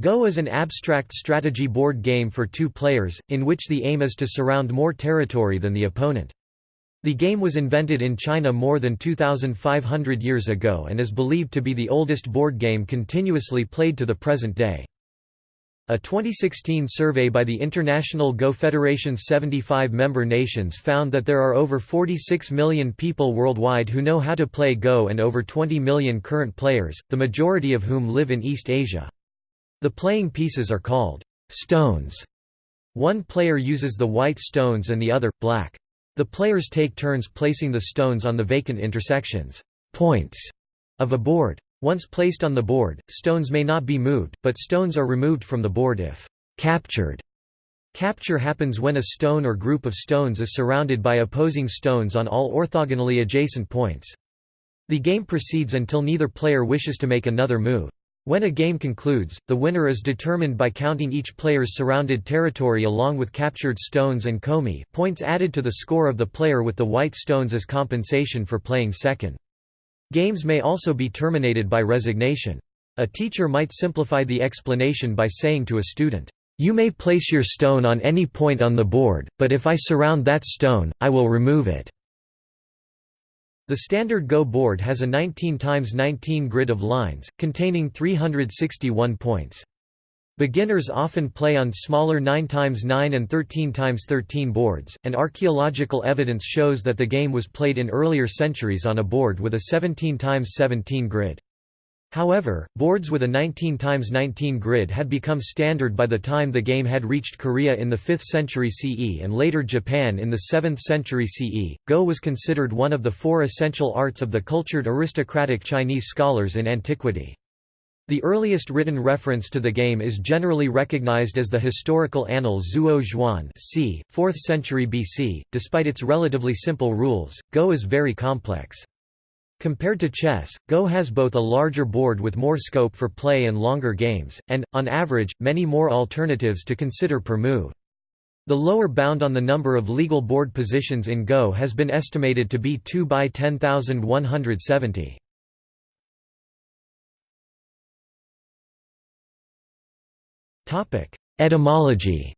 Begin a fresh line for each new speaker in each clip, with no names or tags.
Go is an abstract strategy board game for two players, in which the aim is to surround more territory than the opponent. The game was invented in China more than 2,500 years ago and is believed to be the oldest board game continuously played to the present day. A 2016 survey by the International Go Federation's 75 member nations found that there are over 46 million people worldwide who know how to play Go and over 20 million current players, the majority of whom live in East Asia. The playing pieces are called stones. One player uses the white stones and the other, black. The players take turns placing the stones on the vacant intersections points of a board. Once placed on the board, stones may not be moved, but stones are removed from the board if captured. Capture happens when a stone or group of stones is surrounded by opposing stones on all orthogonally adjacent points. The game proceeds until neither player wishes to make another move. When a game concludes, the winner is determined by counting each player's surrounded territory along with captured stones and komi points added to the score of the player with the white stones as compensation for playing second. Games may also be terminated by resignation. A teacher might simplify the explanation by saying to a student, "'You may place your stone on any point on the board, but if I surround that stone, I will remove it.' The standard Go board has a 19 x 19 grid of lines, containing 361 points. Beginners often play on smaller 9 x 9 and 13 x 13 boards, and archaeological evidence shows that the game was played in earlier centuries on a board with a 17 x 17 grid. However, boards with a 19 x 19 grid had become standard by the time the game had reached Korea in the 5th century CE and later Japan in the 7th century CE. Go was considered one of the four essential arts of the cultured aristocratic Chinese scholars in antiquity. The earliest written reference to the game is generally recognized as the historical annal Zuo Zhuan c. 4th century BC. Despite its relatively simple rules, Go is very complex. Compared to chess, Go has both a larger board with more scope for play and longer games, and, on average, many more alternatives to consider per move. The lower bound on the number of legal board positions in Go has been estimated to be 2 by 10,170. Etymology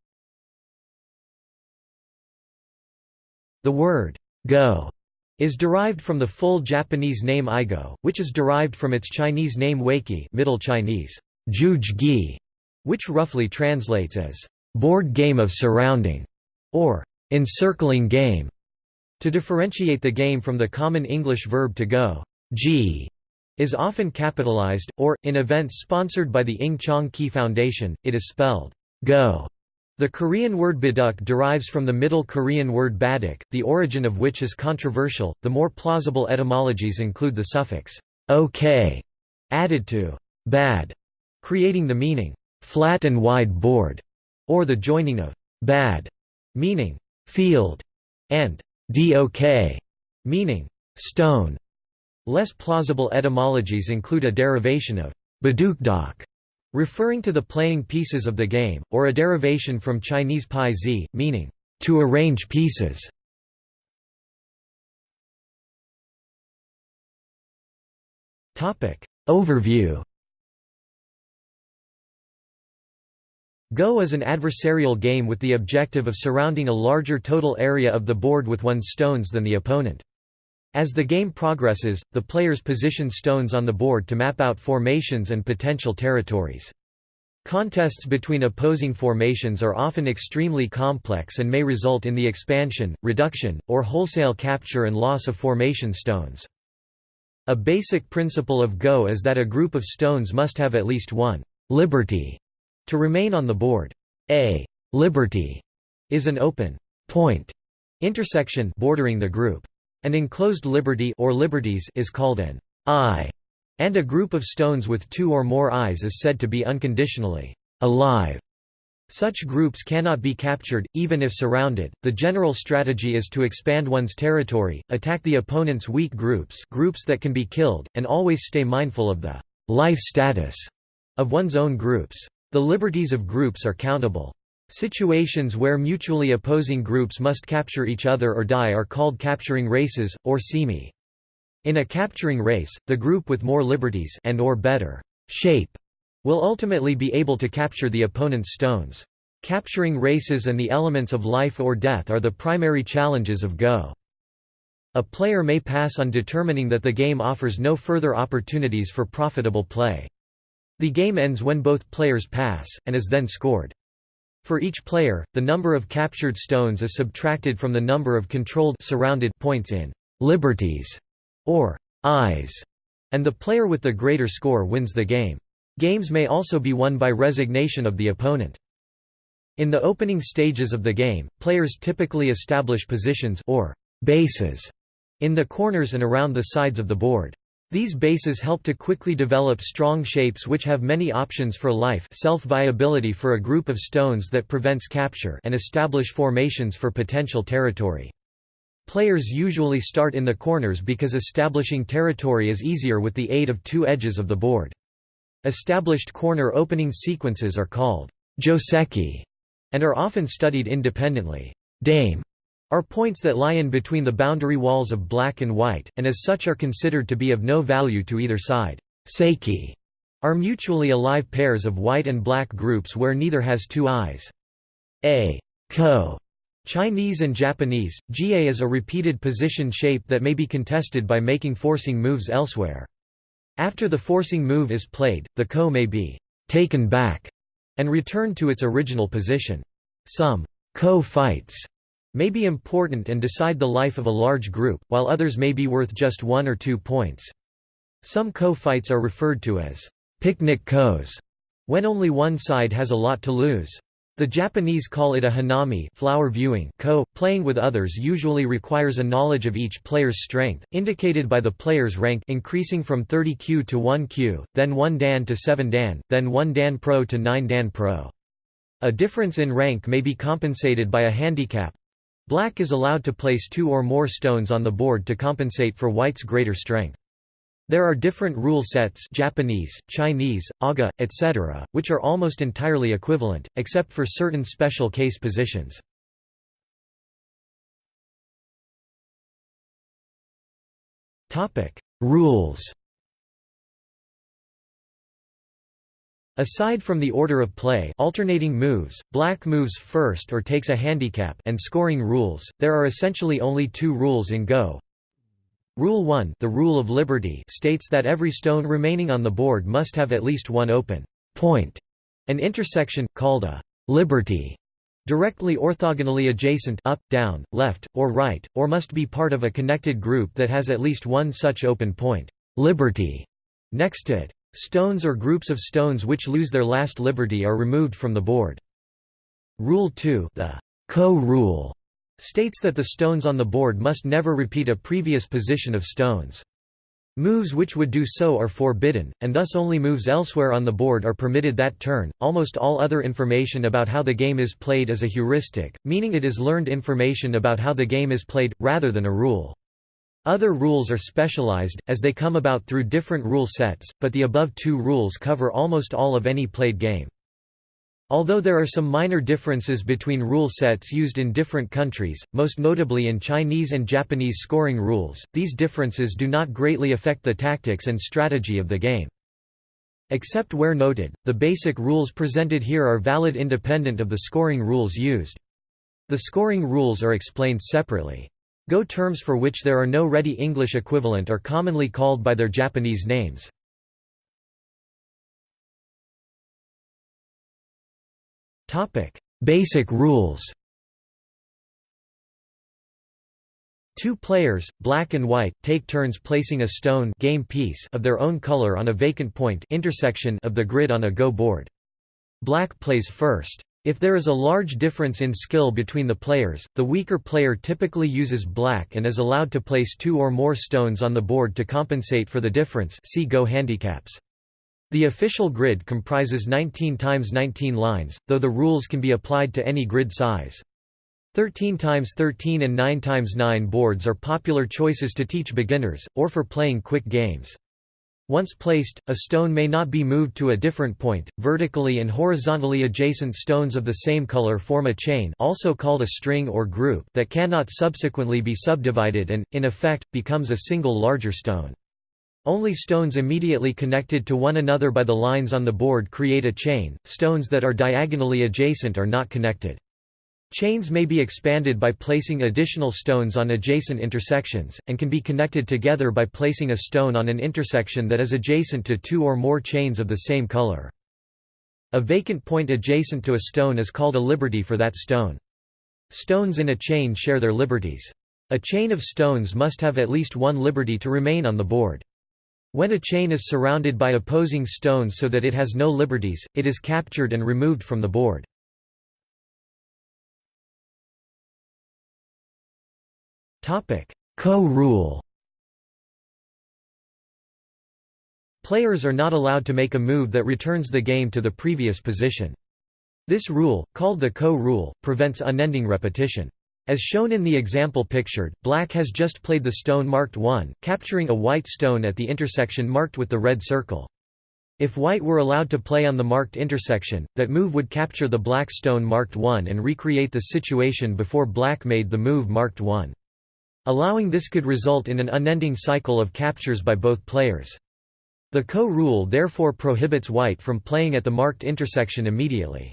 The word «go» is derived from the full Japanese name Igo, which is derived from its Chinese name weiqi Middle Chinese, Gi, which roughly translates as board game of surrounding or encircling game. To differentiate the game from the common English verb to go, ji is often capitalized, or, in events sponsored by the Ing Chang-ki Foundation, it is spelled go the Korean word baduk derives from the Middle Korean word baduk, the origin of which is controversial. The more plausible etymologies include the suffix ok added to bad, creating the meaning flat and wide board, or the joining of bad, meaning field, and dok, meaning stone. Less plausible etymologies include a derivation of badukdok, referring to the playing pieces of the game, or a derivation from Chinese pai zi, meaning, to arrange pieces. Overview Go is an adversarial game with the objective of surrounding a larger total area of the board with one's stones than the opponent. As the game progresses, the players position stones on the board to map out formations and potential territories. Contests between opposing formations are often extremely complex and may result in the expansion, reduction, or wholesale capture and loss of formation stones. A basic principle of Go is that a group of stones must have at least one liberty to remain on the board. A liberty is an open point intersection bordering the group. An enclosed liberty or liberties is called an eye, and a group of stones with two or more eyes is said to be unconditionally alive. Such groups cannot be captured, even if surrounded. The general strategy is to expand one's territory, attack the opponent's weak groups, groups that can be killed, and always stay mindful of the life status of one's own groups. The liberties of groups are countable. Situations where mutually opposing groups must capture each other or die are called capturing races, or semeai. In a capturing race, the group with more liberties and or better shape will ultimately be able to capture the opponent's stones. Capturing races and the elements of life or death are the primary challenges of Go. A player may pass on determining that the game offers no further opportunities for profitable play. The game ends when both players pass, and is then scored. For each player, the number of captured stones is subtracted from the number of controlled surrounded points in liberties or eyes, and the player with the greater score wins the game. Games may also be won by resignation of the opponent. In the opening stages of the game, players typically establish positions or bases in the corners and around the sides of the board. These bases help to quickly develop strong shapes which have many options for life self-viability for a group of stones that prevents capture and establish formations for potential territory. Players usually start in the corners because establishing territory is easier with the aid of two edges of the board. Established corner opening sequences are called joseki and are often studied independently. Dame are points that lie in between the boundary walls of black and white, and as such are considered to be of no value to either side. Seki are mutually alive pairs of white and black groups where neither has two eyes. A ko Chinese and Japanese, GA is a repeated position shape that may be contested by making forcing moves elsewhere. After the forcing move is played, the ko may be taken back and returned to its original position. Some ko fights may be important and decide the life of a large group, while others may be worth just one or two points. Some ko-fights are referred to as picnic ko's when only one side has a lot to lose. The Japanese call it a hanami flower viewing ko. Playing with others usually requires a knowledge of each player's strength, indicated by the player's rank increasing from 30 kyu to 1 kyu, then 1 Dan to 7 Dan, then 1 Dan Pro to 9 Dan Pro. A difference in rank may be compensated by a handicap, Black is allowed to place two or more stones on the board to compensate for white's greater strength. There are different rule sets Japanese, Chinese, Aga, etc., which are almost entirely equivalent, except for certain special case positions. Rules Aside from the order of play alternating moves, black moves first or takes a handicap and scoring rules, there are essentially only two rules in Go. Rule 1 the rule of liberty states that every stone remaining on the board must have at least one open point, an intersection, called a liberty, directly orthogonally adjacent up, down, left, or right, or must be part of a connected group that has at least one such open point liberty next to it. Stones or groups of stones which lose their last liberty are removed from the board. Rule 2 the ko-rule states that the stones on the board must never repeat a previous position of stones. Moves which would do so are forbidden, and thus only moves elsewhere on the board are permitted that turn. Almost all other information about how the game is played is a heuristic, meaning it is learned information about how the game is played, rather than a rule. Other rules are specialized, as they come about through different rule sets, but the above two rules cover almost all of any played game. Although there are some minor differences between rule sets used in different countries, most notably in Chinese and Japanese scoring rules, these differences do not greatly affect the tactics and strategy of the game. Except where noted, the basic rules presented here are valid independent of the scoring rules used. The scoring rules are explained separately. Go terms for which there are no ready English equivalent are commonly called by their Japanese names. Basic rules Two players, black and white, take turns placing a stone game piece of their own color on a vacant point intersection of the grid on a Go board. Black plays first. If there is a large difference in skill between the players, the weaker player typically uses black and is allowed to place two or more stones on the board to compensate for the difference see Go handicaps. The official grid comprises 19 times 19 lines, though the rules can be applied to any grid size. 13 times 13 and 9 times 9 boards are popular choices to teach beginners, or for playing quick games. Once placed, a stone may not be moved to a different point. Vertically and horizontally adjacent stones of the same color form a chain, also called a string or group, that cannot subsequently be subdivided and in effect becomes a single larger stone. Only stones immediately connected to one another by the lines on the board create a chain, stones that are diagonally adjacent are not connected. Chains may be expanded by placing additional stones on adjacent intersections, and can be connected together by placing a stone on an intersection that is adjacent to two or more chains of the same color. A vacant point adjacent to a stone is called a liberty for that stone. Stones in a chain share their liberties. A chain of stones must have at least one liberty to remain on the board. When a chain is surrounded by opposing stones so that it has no liberties, it is captured and removed from the board. Ko-rule Players are not allowed to make a move that returns the game to the previous position. This rule, called the ko-rule, prevents unending repetition. As shown in the example pictured, black has just played the stone marked 1, capturing a white stone at the intersection marked with the red circle. If white were allowed to play on the marked intersection, that move would capture the black stone marked 1 and recreate the situation before black made the move marked 1. Allowing this could result in an unending cycle of captures by both players. The ko-rule therefore prohibits white from playing at the marked intersection immediately.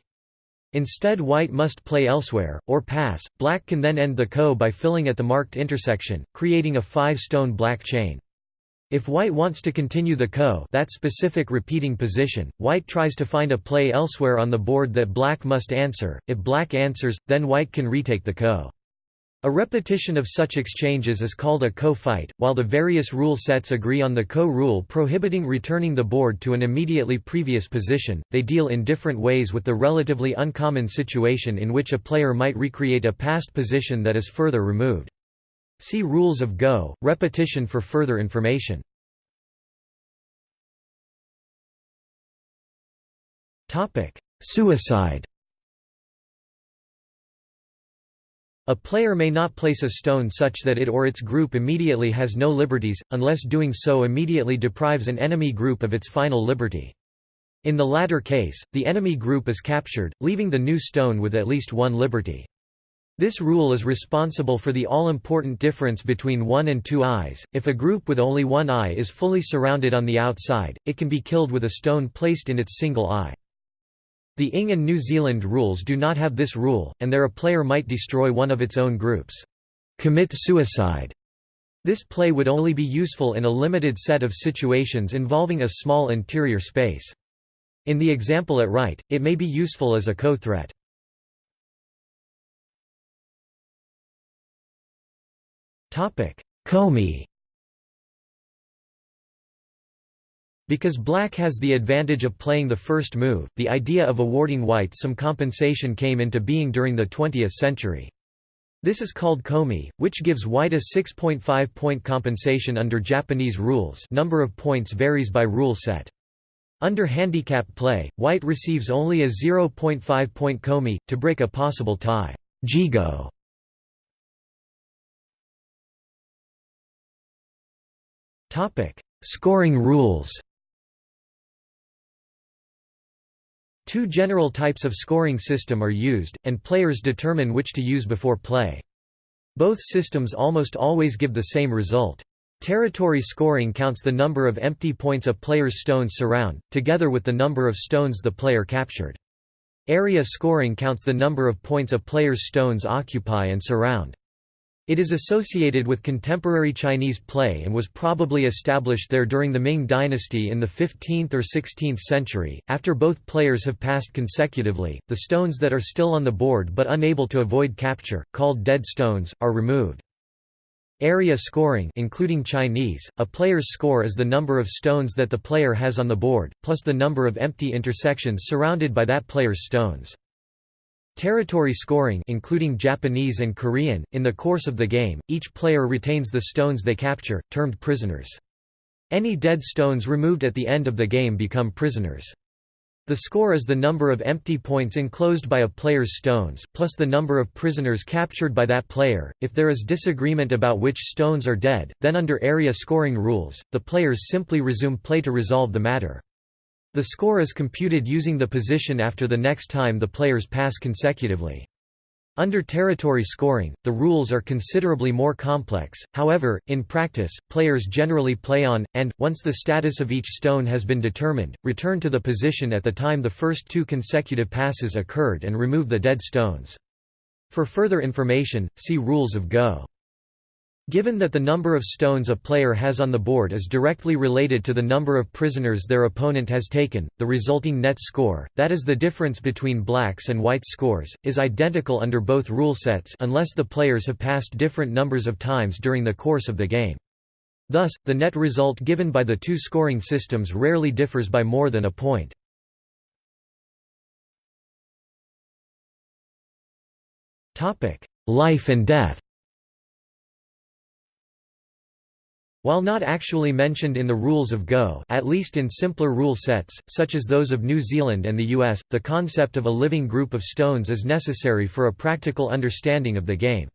Instead white must play elsewhere, or pass, black can then end the ko by filling at the marked intersection, creating a five-stone black chain. If white wants to continue the ko that specific repeating position, white tries to find a play elsewhere on the board that black must answer, if black answers, then white can retake the ko. A repetition of such exchanges is called a ko-fight, While the various rule sets agree on the ko-rule prohibiting returning the board to an immediately previous position, they deal in different ways with the relatively uncommon situation in which a player might recreate a past position that is further removed. See Rules of Go, repetition for further information. Suicide A player may not place a stone such that it or its group immediately has no liberties, unless doing so immediately deprives an enemy group of its final liberty. In the latter case, the enemy group is captured, leaving the new stone with at least one liberty. This rule is responsible for the all-important difference between one and two eyes. If a group with only one eye is fully surrounded on the outside, it can be killed with a stone placed in its single eye. The Ing and New Zealand rules do not have this rule, and there a player might destroy one of its own groups. Commit suicide. This play would only be useful in a limited set of situations involving a small interior space. In the example at right, it may be useful as a ko-threat. Komi Because black has the advantage of playing the first move, the idea of awarding white some compensation came into being during the 20th century. This is called komi, which gives white a 6.5 point compensation under Japanese rules number of points varies by rule set. Under handicap play, white receives only a 0.5 point komi, to break a possible tie. Jigo. Scoring rules Two general types of scoring system are used, and players determine which to use before play. Both systems almost always give the same result. Territory scoring counts the number of empty points a player's stones surround, together with the number of stones the player captured. Area scoring counts the number of points a player's stones occupy and surround. It is associated with contemporary Chinese play and was probably established there during the Ming dynasty in the 15th or 16th century. After both players have passed consecutively, the stones that are still on the board but unable to avoid capture, called dead stones, are removed. Area scoring including Chinese, a player's score is the number of stones that the player has on the board, plus the number of empty intersections surrounded by that player's stones. Territory scoring including Japanese and Korean, in the course of the game, each player retains the stones they capture, termed prisoners. Any dead stones removed at the end of the game become prisoners. The score is the number of empty points enclosed by a player's stones, plus the number of prisoners captured by that player. If there is disagreement about which stones are dead, then under area scoring rules, the players simply resume play to resolve the matter. The score is computed using the position after the next time the players pass consecutively. Under territory scoring, the rules are considerably more complex, however, in practice, players generally play on, and, once the status of each stone has been determined, return to the position at the time the first two consecutive passes occurred and remove the dead stones. For further information, see Rules of Go. Given that the number of stones a player has on the board is directly related to the number of prisoners their opponent has taken, the resulting net score, that is the difference between blacks and whites scores, is identical under both rule sets unless the players have passed different numbers of times during the course of the game. Thus, the net result given by the two scoring systems rarely differs by more than a point. Life and death While not actually mentioned in the rules of Go at least in simpler rule sets, such as those of New Zealand and the US, the concept of a living group of stones is necessary for a practical understanding of the game.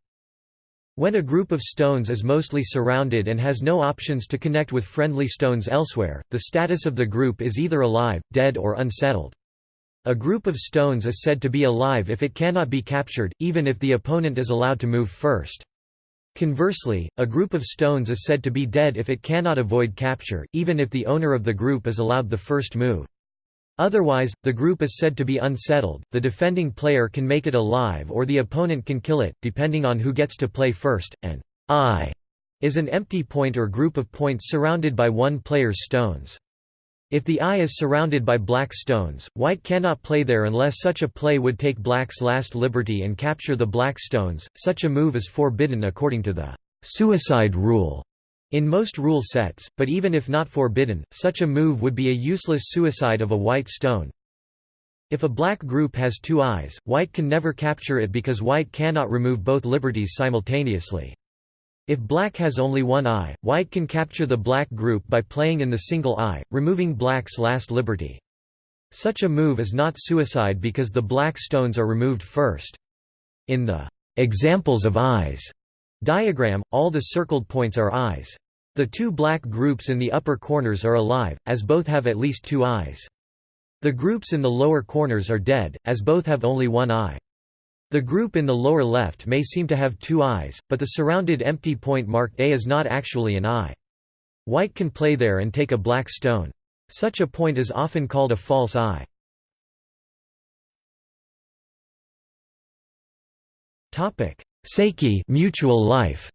When a group of stones is mostly surrounded and has no options to connect with friendly stones elsewhere, the status of the group is either alive, dead or unsettled. A group of stones is said to be alive if it cannot be captured, even if the opponent is allowed to move first. Conversely, a group of stones is said to be dead if it cannot avoid capture, even if the owner of the group is allowed the first move. Otherwise, the group is said to be unsettled, the defending player can make it alive or the opponent can kill it, depending on who gets to play first, and eye is an empty point or group of points surrounded by one player's stones. If the eye is surrounded by black stones, white cannot play there unless such a play would take black's last liberty and capture the black stones. Such a move is forbidden according to the suicide rule in most rule sets, but even if not forbidden, such a move would be a useless suicide of a white stone. If a black group has two eyes, white can never capture it because white cannot remove both liberties simultaneously. If black has only one eye, white can capture the black group by playing in the single eye, removing black's last liberty. Such a move is not suicide because the black stones are removed first. In the examples of eyes diagram, all the circled points are eyes. The two black groups in the upper corners are alive, as both have at least two eyes. The groups in the lower corners are dead, as both have only one eye. The group in the lower left may seem to have two eyes, but the surrounded empty point marked A is not actually an eye. White can play there and take a black stone. Such a point is often called a false eye. Topic: Seki mutual life.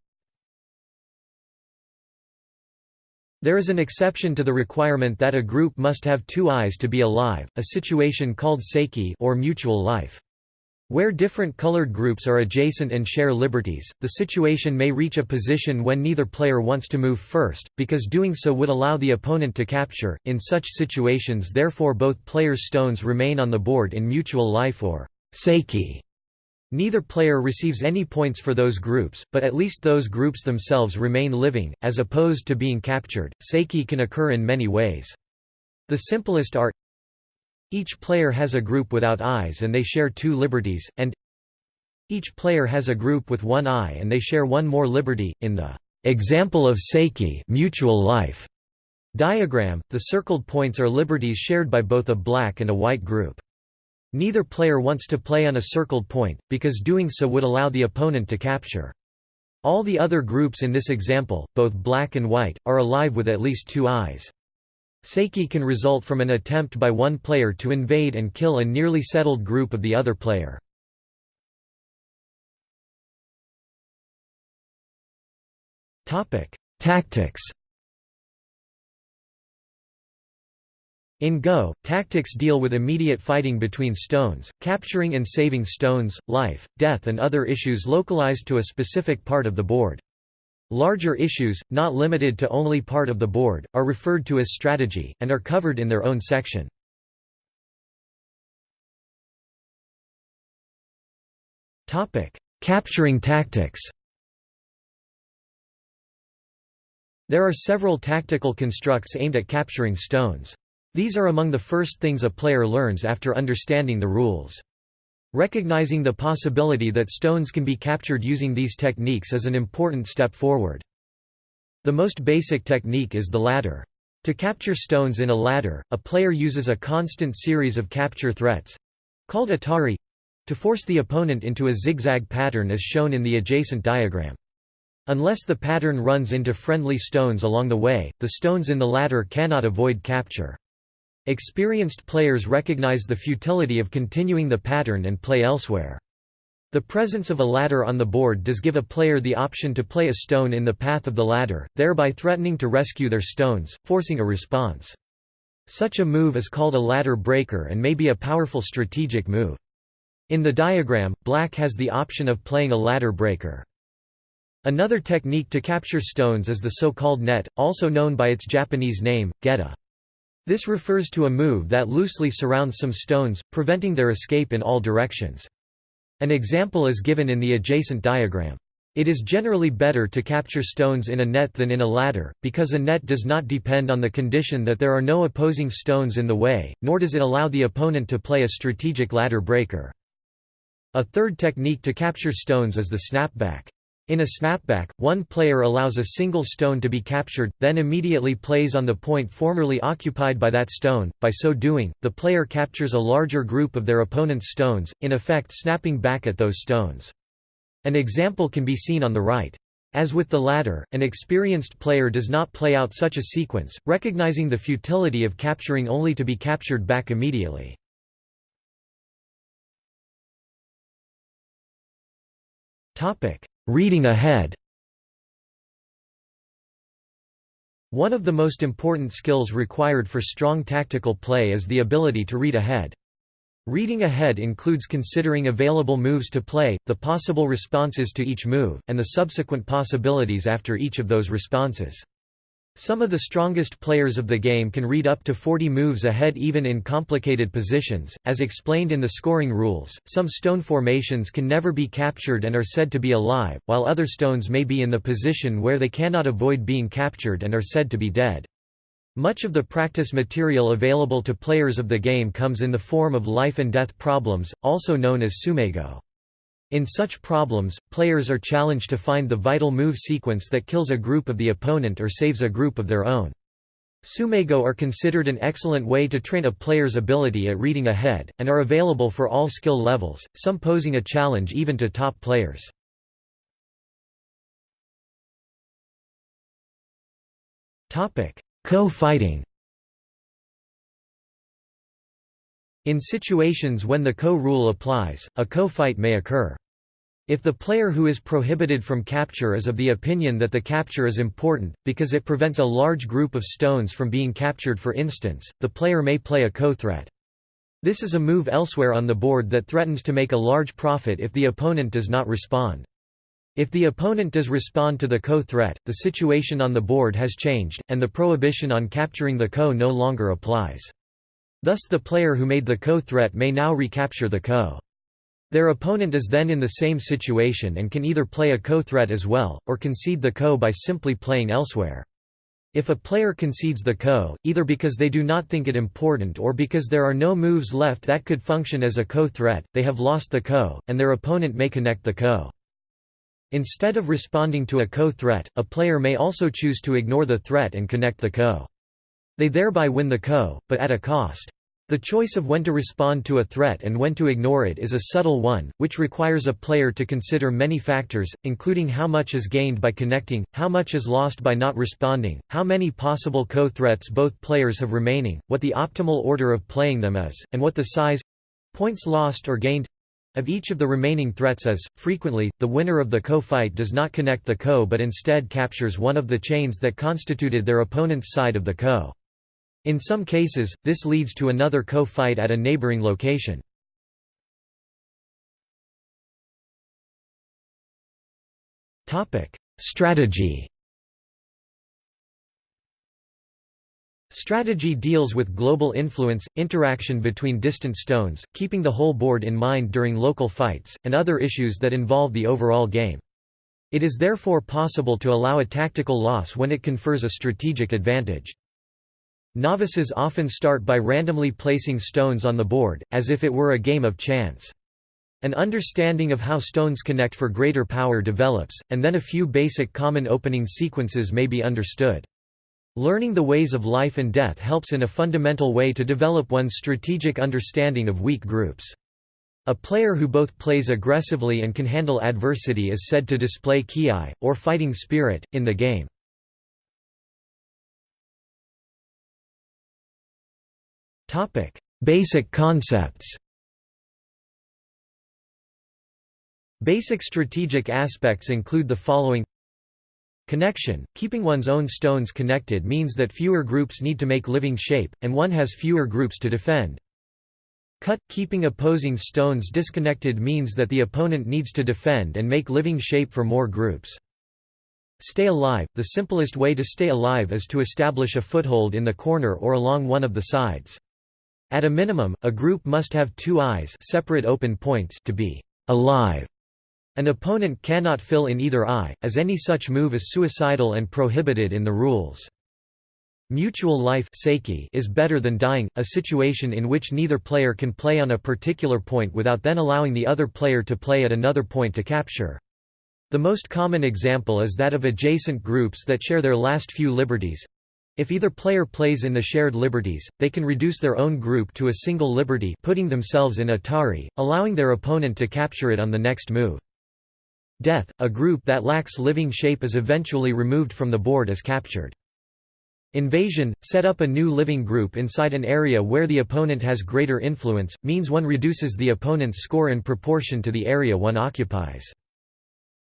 There is an exception to the requirement that a group must have two eyes to be alive, a situation called seki or mutual life. Where different colored groups are adjacent and share liberties, the situation may reach a position when neither player wants to move first, because doing so would allow the opponent to capture. In such situations, therefore, both players' stones remain on the board in mutual life or seki. Neither player receives any points for those groups, but at least those groups themselves remain living, as opposed to being captured. Seki can occur in many ways. The simplest are each player has a group without eyes and they share two liberties, and each player has a group with one eye and they share one more liberty. In the example of Seki mutual life diagram, the circled points are liberties shared by both a black and a white group. Neither player wants to play on a circled point, because doing so would allow the opponent to capture. All the other groups in this example, both black and white, are alive with at least two eyes. Seki can result from an attempt by one player to invade and kill a nearly settled group of the other player. Tactics In Go, tactics deal with immediate fighting between stones, capturing and saving stones, life, death and other issues localized to a specific part of the board. Larger issues, not limited to only part of the board, are referred to as strategy, and are covered in their own section. Capturing tactics There are several tactical constructs aimed at capturing stones. These are among the first things a player learns after understanding the rules. Recognizing the possibility that stones can be captured using these techniques is an important step forward. The most basic technique is the ladder. To capture stones in a ladder, a player uses a constant series of capture threats—called atari, to force the opponent into a zigzag pattern as shown in the adjacent diagram. Unless the pattern runs into friendly stones along the way, the stones in the ladder cannot avoid capture. Experienced players recognize the futility of continuing the pattern and play elsewhere. The presence of a ladder on the board does give a player the option to play a stone in the path of the ladder, thereby threatening to rescue their stones, forcing a response. Such a move is called a ladder breaker and may be a powerful strategic move. In the diagram, black has the option of playing a ladder breaker. Another technique to capture stones is the so-called net, also known by its Japanese name, geta. This refers to a move that loosely surrounds some stones, preventing their escape in all directions. An example is given in the adjacent diagram. It is generally better to capture stones in a net than in a ladder, because a net does not depend on the condition that there are no opposing stones in the way, nor does it allow the opponent to play a strategic ladder breaker. A third technique to capture stones is the snapback. In a snapback, one player allows a single stone to be captured, then immediately plays on the point formerly occupied by that stone. By so doing, the player captures a larger group of their opponent's stones, in effect snapping back at those stones. An example can be seen on the right. As with the latter, an experienced player does not play out such a sequence, recognizing the futility of capturing only to be captured back immediately. Reading ahead One of the most important skills required for strong tactical play is the ability to read ahead. Reading ahead includes considering available moves to play, the possible responses to each move, and the subsequent possibilities after each of those responses. Some of the strongest players of the game can read up to 40 moves ahead even in complicated positions, as explained in the scoring rules. Some stone formations can never be captured and are said to be alive, while other stones may be in the position where they cannot avoid being captured and are said to be dead. Much of the practice material available to players of the game comes in the form of life and death problems, also known as tsumego. In such problems, players are challenged to find the vital move sequence that kills a group of the opponent or saves a group of their own. Tsumego are considered an excellent way to train a player's ability at reading ahead, and are available for all skill levels, some posing a challenge even to top players. Ko-fighting In situations when the Ko rule applies, a Ko fight may occur. If the player who is prohibited from capture is of the opinion that the capture is important, because it prevents a large group of stones from being captured for instance, the player may play a Ko threat. This is a move elsewhere on the board that threatens to make a large profit if the opponent does not respond. If the opponent does respond to the Ko threat, the situation on the board has changed, and the prohibition on capturing the Ko no longer applies. Thus the player who made the Ko threat may now recapture the Ko. Their opponent is then in the same situation and can either play a Ko threat as well, or concede the Ko by simply playing elsewhere. If a player concedes the Ko, either because they do not think it important or because there are no moves left that could function as a Ko threat, they have lost the Ko, and their opponent may connect the Ko. Instead of responding to a Ko threat, a player may also choose to ignore the threat and connect the Ko. They thereby win the Ko, but at a cost. The choice of when to respond to a threat and when to ignore it is a subtle one, which requires a player to consider many factors, including how much is gained by connecting, how much is lost by not responding, how many possible ko-threats both players have remaining, what the optimal order of playing them is, and what the size—points lost or gained, of each of the remaining threats is. Frequently, the winner of the ko-fight does not connect the ko but instead captures one of the chains that constituted their opponent's side of the ko. In some cases, this leads to another ko-fight at a neighboring location. Strategy Strategy deals with global influence, interaction between distant stones, keeping the whole board in mind during local fights, and other issues that involve the overall game. It is therefore possible to allow a tactical loss when it confers a strategic advantage. Novices often start by randomly placing stones on the board, as if it were a game of chance. An understanding of how stones connect for greater power develops, and then a few basic common opening sequences may be understood. Learning the ways of life and death helps in a fundamental way to develop one's strategic understanding of weak groups. A player who both plays aggressively and can handle adversity is said to display ki, or fighting spirit, in the game. Basic concepts Basic strategic aspects include the following Connection – Keeping one's own stones connected means that fewer groups need to make living shape, and one has fewer groups to defend. Cut – Keeping opposing stones disconnected means that the opponent needs to defend and make living shape for more groups. Stay alive – The simplest way to stay alive is to establish a foothold in the corner or along one of the sides. At a minimum, a group must have two eyes separate open points to be alive. An opponent cannot fill in either eye, as any such move is suicidal and prohibited in the rules. Mutual life is better than dying, a situation in which neither player can play on a particular point without then allowing the other player to play at another point to capture. The most common example is that of adjacent groups that share their last few liberties. If either player plays in the shared liberties, they can reduce their own group to a single liberty putting themselves in Atari, allowing their opponent to capture it on the next move. Death, a group that lacks living shape is eventually removed from the board as captured. Invasion, set up a new living group inside an area where the opponent has greater influence, means one reduces the opponent's score in proportion to the area one occupies.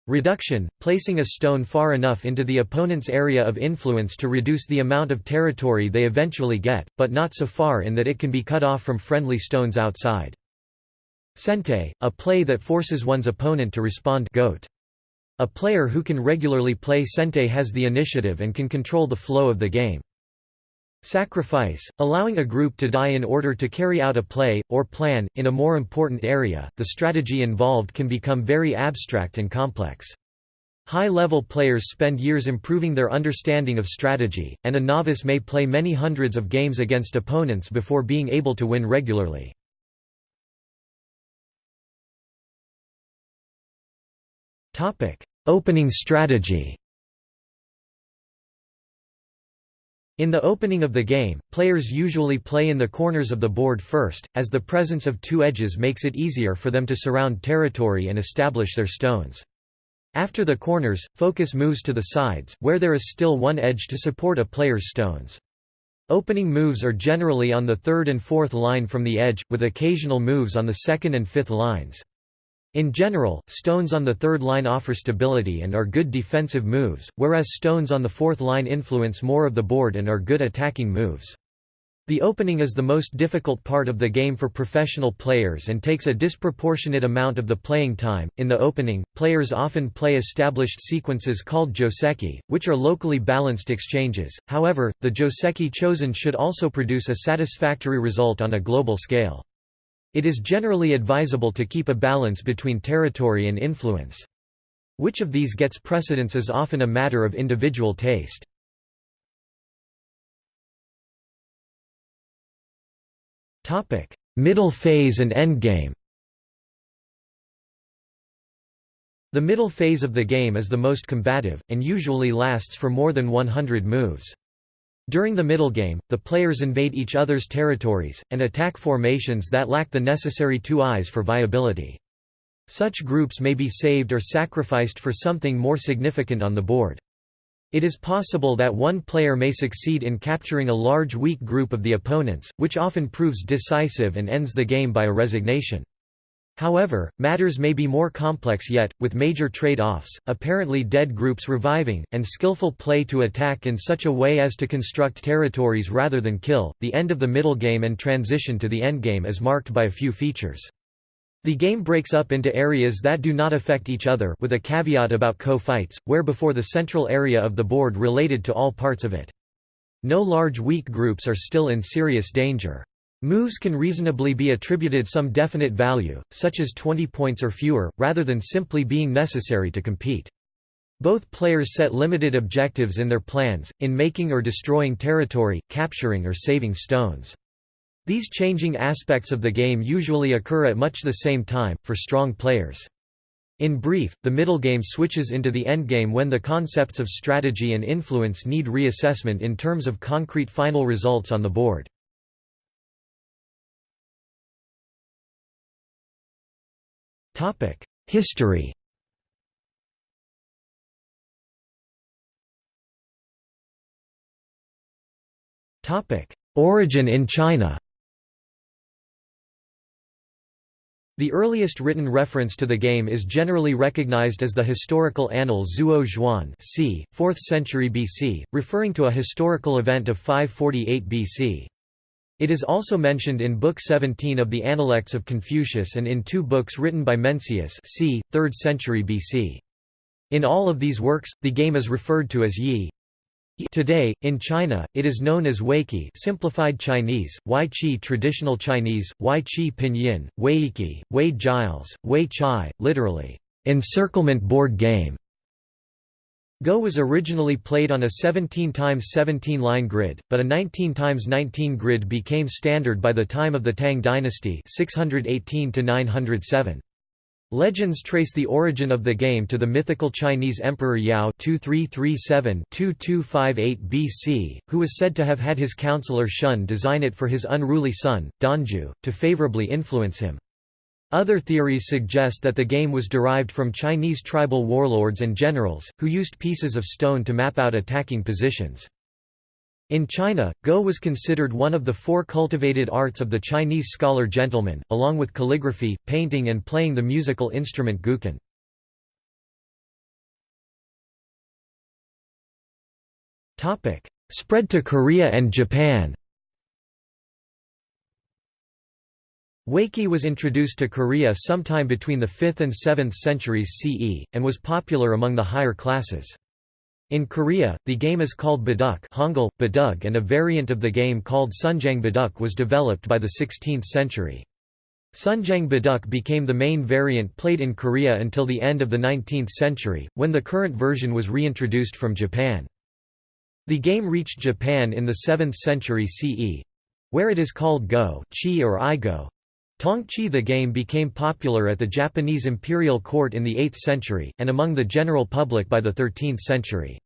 Reduction, placing a stone far enough into the opponent's area of influence to reduce the amount of territory they eventually get, but not so far in that it can be cut off from friendly stones outside. Sente, a play that forces one's opponent to respond gote. A player who can regularly play Sente has the initiative and can control the flow of the game. Sacrifice, allowing a group to die in order to carry out a play, or plan, in a more important area, the strategy involved can become very abstract and complex. High-level players spend years improving their understanding of strategy, and a novice may play many hundreds of games against opponents before being able to win regularly. Opening strategy. In the opening of the game, players usually play in the corners of the board first, as the presence of two edges makes it easier for them to surround territory and establish their stones. After the corners, focus moves to the sides, where there is still one edge to support a player's stones. Opening moves are generally on the third and fourth line from the edge, with occasional moves on the second and fifth lines. In general, stones on the third line offer stability and are good defensive moves, whereas stones on the fourth line influence more of the board and are good attacking moves. The opening is the most difficult part of the game for professional players and takes a disproportionate amount of the playing time. In the opening, players often play established sequences called joseki, which are locally balanced exchanges. However, the joseki chosen should also produce a satisfactory result on a global scale. It is generally advisable to keep a balance between territory and influence. Which of these gets precedence is often a matter of individual taste. Middle phase and endgame The middle phase of the game is the most combative, and usually lasts for more than 100 moves. During the middle game, the players invade each other's territories, and attack formations that lack the necessary two eyes for viability. Such groups may be saved or sacrificed for something more significant on the board. It is possible that one player may succeed in capturing a large weak group of the opponents, which often proves decisive and ends the game by a resignation. However, matters may be more complex yet, with major trade-offs, apparently dead groups reviving, and skillful play to attack in such a way as to construct territories rather than kill. The end of the middle game and transition to the endgame is marked by a few features. The game breaks up into areas that do not affect each other with a caveat about ko-fights, where before the central area of the board related to all parts of it. No large weak groups are still in serious danger. Moves can reasonably be attributed some definite value, such as 20 points or fewer, rather than simply being necessary to compete. Both players set limited objectives in their plans, in making or destroying territory, capturing or saving stones. These changing aspects of the game usually occur at much the same time, for strong players. In brief, the middle game switches into the endgame when the concepts of strategy and influence need reassessment in terms of concrete final results on the board. History Topic: Origin in China The earliest written reference to the game is generally recognized as the historical annal Zuo Zhuan c. 4th century BC, referring to a historical event of 548 BC. It is also mentioned in Book 17 of the Analects of Confucius and in two books written by Mencius c. 3rd century BC. In all of these works, the game is referred to as Yi, Today, in China, it is known as Weiqi simplified Chinese, Wai Chi traditional Chinese, Wai Chi pinyin, Weiqi, Wade Giles, Wei Chai, literally, encirclement board game. Go was originally played on a 17 x 17 line grid, but a 19 x 19 grid became standard by the time of the Tang dynasty 618 907. Legends trace the origin of the game to the mythical Chinese Emperor Yao 2337-2258 BC, who was said to have had his counselor Shun design it for his unruly son, Danzhu, to favorably influence him. Other theories suggest that the game was derived from Chinese tribal warlords and generals, who used pieces of stone to map out attacking positions. In China, Go was considered one of the four cultivated arts of the Chinese scholar gentleman, along with calligraphy, painting and playing the musical instrument guqin. Spread to Korea and Japan Weiqi was introduced to Korea sometime between the 5th and 7th centuries CE, and was popular among the higher classes. In Korea, the game is called Baduk Hangul, Badug and a variant of the game called Sunjang Baduk was developed by the 16th century. Sunjang Baduk became the main variant played in Korea until the end of the 19th century, when the current version was reintroduced from Japan. The game reached Japan in the 7th century CE, where it is called Go, Chi or Igo. Tongchi the game became popular at the Japanese imperial court in the 8th century, and among the general public by the 13th century.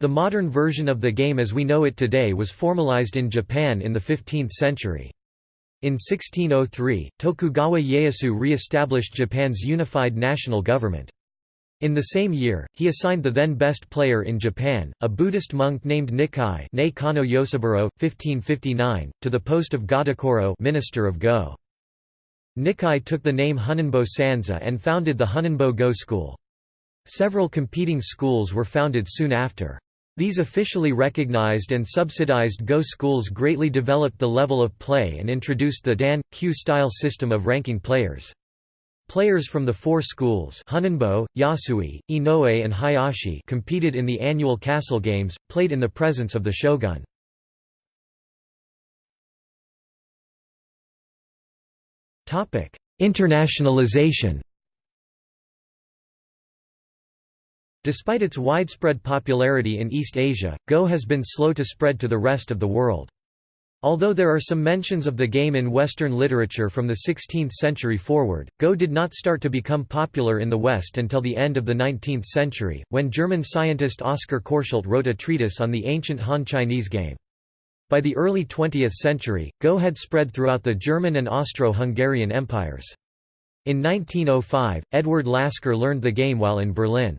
The modern version of the game as we know it today was formalized in Japan in the 15th century. In 1603, Tokugawa Ieyasu re-established Japan's unified national government. In the same year, he assigned the then best player in Japan, a Buddhist monk named Nikkai Yosaburo, 1559, to the post of Godokoro Minister of Go. Nikkai took the name Honinbo Sansa and founded the Honinbo Go School. Several competing schools were founded soon after. These officially recognized and subsidized Go schools greatly developed the level of play and introduced the Dan kyu style system of ranking players. Players from the four schools Honinbo, Yasui, Inoue and Hayashi competed in the annual castle games, played in the presence of the shogun. Internationalization Despite its widespread popularity in East Asia, Go has been slow to spread to the rest of the world. Although there are some mentions of the game in Western literature from the 16th century forward, Go did not start to become popular in the West until the end of the 19th century, when German scientist Oskar Korschelt wrote a treatise on the ancient Han Chinese game. By the early 20th century, Go had spread throughout the German and Austro-Hungarian empires. In 1905, Edward Lasker learned the game while in Berlin.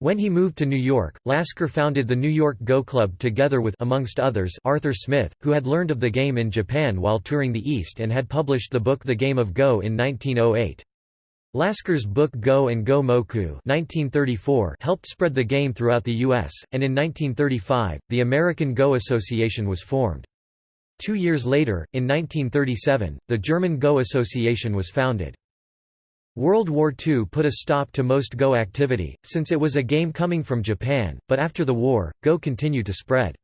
When he moved to New York, Lasker founded the New York Go Club together with amongst others Arthur Smith, who had learned of the game in Japan while touring the East and had published the book The Game of Go in 1908. Lasker's book Go and Go Moku 1934 helped spread the game throughout the U.S., and in 1935, the American Go Association was formed. Two years later, in 1937, the German Go Association was founded. World War II put a stop to most Go activity, since it was a game coming from Japan, but after the war, Go continued to spread.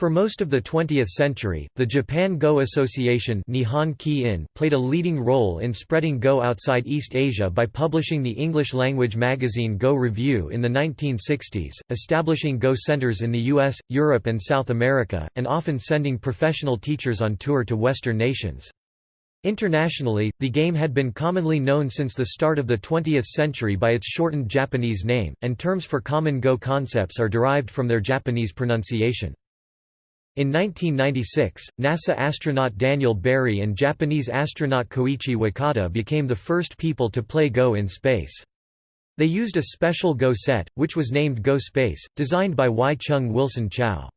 For most of the 20th century, the Japan Go Association Nihon played a leading role in spreading Go outside East Asia by publishing the English-language magazine Go Review in the 1960s, establishing Go centers in the US, Europe and South America, and often sending professional teachers on tour to Western nations. Internationally, the game had been commonly known since the start of the 20th century by its shortened Japanese name, and terms for common Go concepts are derived from their Japanese pronunciation. In 1996, NASA astronaut Daniel Barry and Japanese astronaut Koichi Wakata became the first people to play Go in space. They used a special Go set, which was named Go Space, designed by Y. Chung Wilson Chow.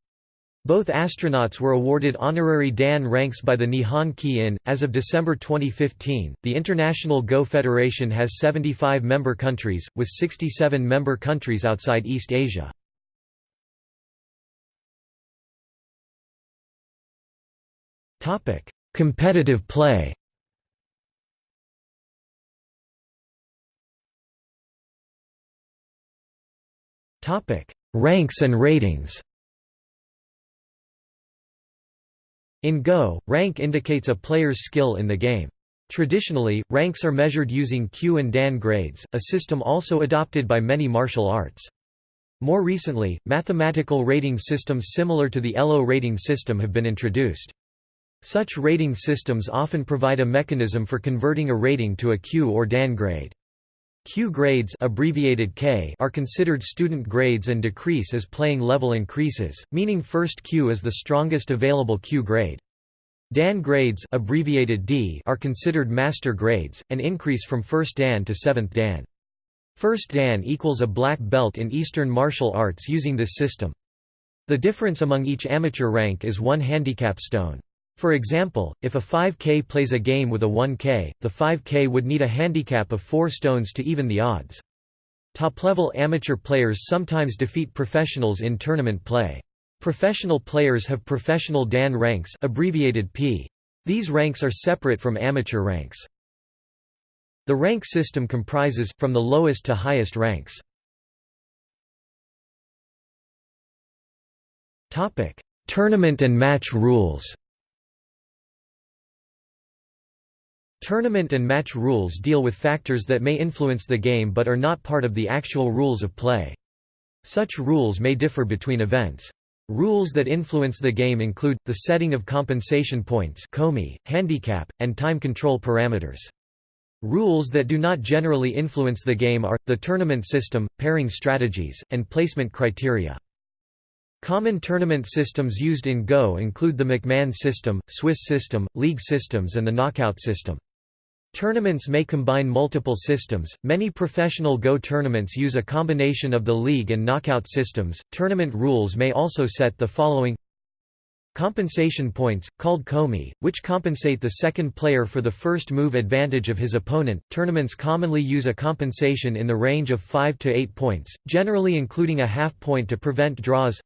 Both astronauts were awarded honorary Dan ranks by the Nihon Ki-in. As of December 2015, the International Go Federation has 75 member countries, with 67 member countries outside East Asia. Topic: Competitive play. Topic: Ranks and ratings. In Go, rank indicates a player's skill in the game. Traditionally, ranks are measured using kyu and Dan grades, a system also adopted by many martial arts. More recently, mathematical rating systems similar to the ELO rating system have been introduced. Such rating systems often provide a mechanism for converting a rating to a kyu or Dan grade. kyu grades abbreviated K are considered student grades and decrease as playing level increases, meaning first kyu is the strongest available kyu grade. Dan grades abbreviated D are considered master grades, and increase from first Dan to 7th Dan. First Dan equals a black belt in Eastern martial arts using this system. The difference among each amateur rank is one handicap stone. For example, if a 5K plays a game with a 1K, the 5K would need a handicap of 4 stones to even the odds. Top-level amateur players sometimes defeat professionals in tournament play. Professional players have professional Dan ranks abbreviated P. These ranks are separate from amateur ranks. The rank system comprises, from the lowest to highest ranks. Tournament and match rules Tournament and match rules deal with factors that may influence the game but are not part of the actual rules of play. Such rules may differ between events. Rules that influence the game include, the setting of compensation points komi, handicap, and time control parameters. Rules that do not generally influence the game are, the tournament system, pairing strategies, and placement criteria. Common tournament systems used in Go include the McMahon system, Swiss system, league systems and the knockout system. Tournaments may combine multiple systems. Many professional Go tournaments use a combination of the league and knockout systems. Tournament rules may also set the following Compensation points, called komi, which compensate the second player for the first move advantage of his opponent. Tournaments commonly use a compensation in the range of 5 to 8 points, generally including a half point to prevent draws.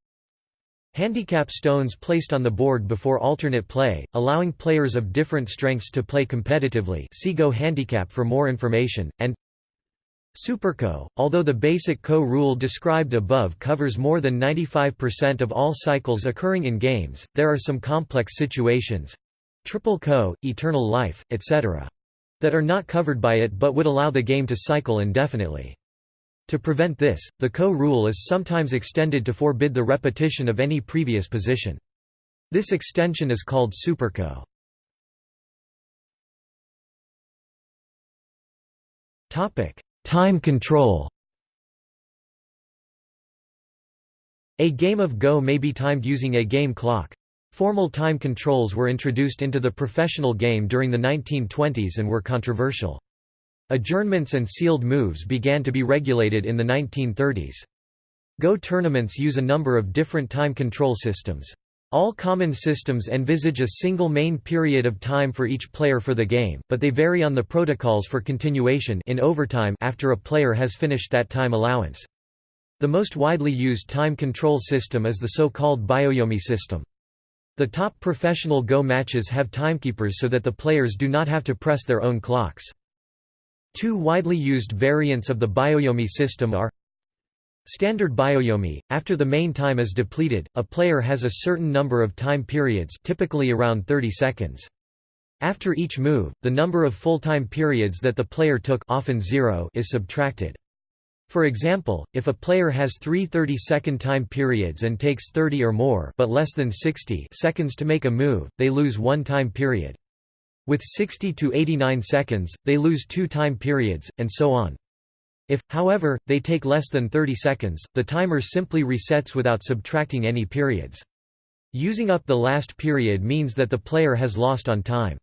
Handicap stones placed on the board before alternate play, allowing players of different strengths to play competitively see Go Handicap for more information, and Superko, although the basic Ko rule described above covers more than 95% of all cycles occurring in games, there are some complex situations—triple Ko, eternal life, etc. that are not covered by it but would allow the game to cycle indefinitely. To prevent this, the Ko rule is sometimes extended to forbid the repetition of any previous position. This extension is called superko. Time control A game of Go may be timed using a game clock. Formal time controls were introduced into the professional game during the 1920s and were controversial. Adjournments and sealed moves began to be regulated in the 1930s. Go tournaments use a number of different time control systems. All common systems envisage a single main period of time for each player for the game, but they vary on the protocols for continuation in overtime after a player has finished that time allowance. The most widely used time control system is the so-called Byoyomi system. The top professional Go matches have timekeepers so that the players do not have to press their own clocks. Two widely used variants of the Byoyomi system are Standard Byoyomi, after the main time is depleted, a player has a certain number of time periods typically around 30 seconds. After each move, the number of full-time periods that the player took often zero is subtracted. For example, if a player has three 30-second time periods and takes 30 or more but less than 60 seconds to make a move, they lose one time period. With 60 to 89 seconds, they lose two time periods, and so on. If, however, they take less than 30 seconds, the timer simply resets without subtracting any periods. Using up the last period means that the player has lost on time.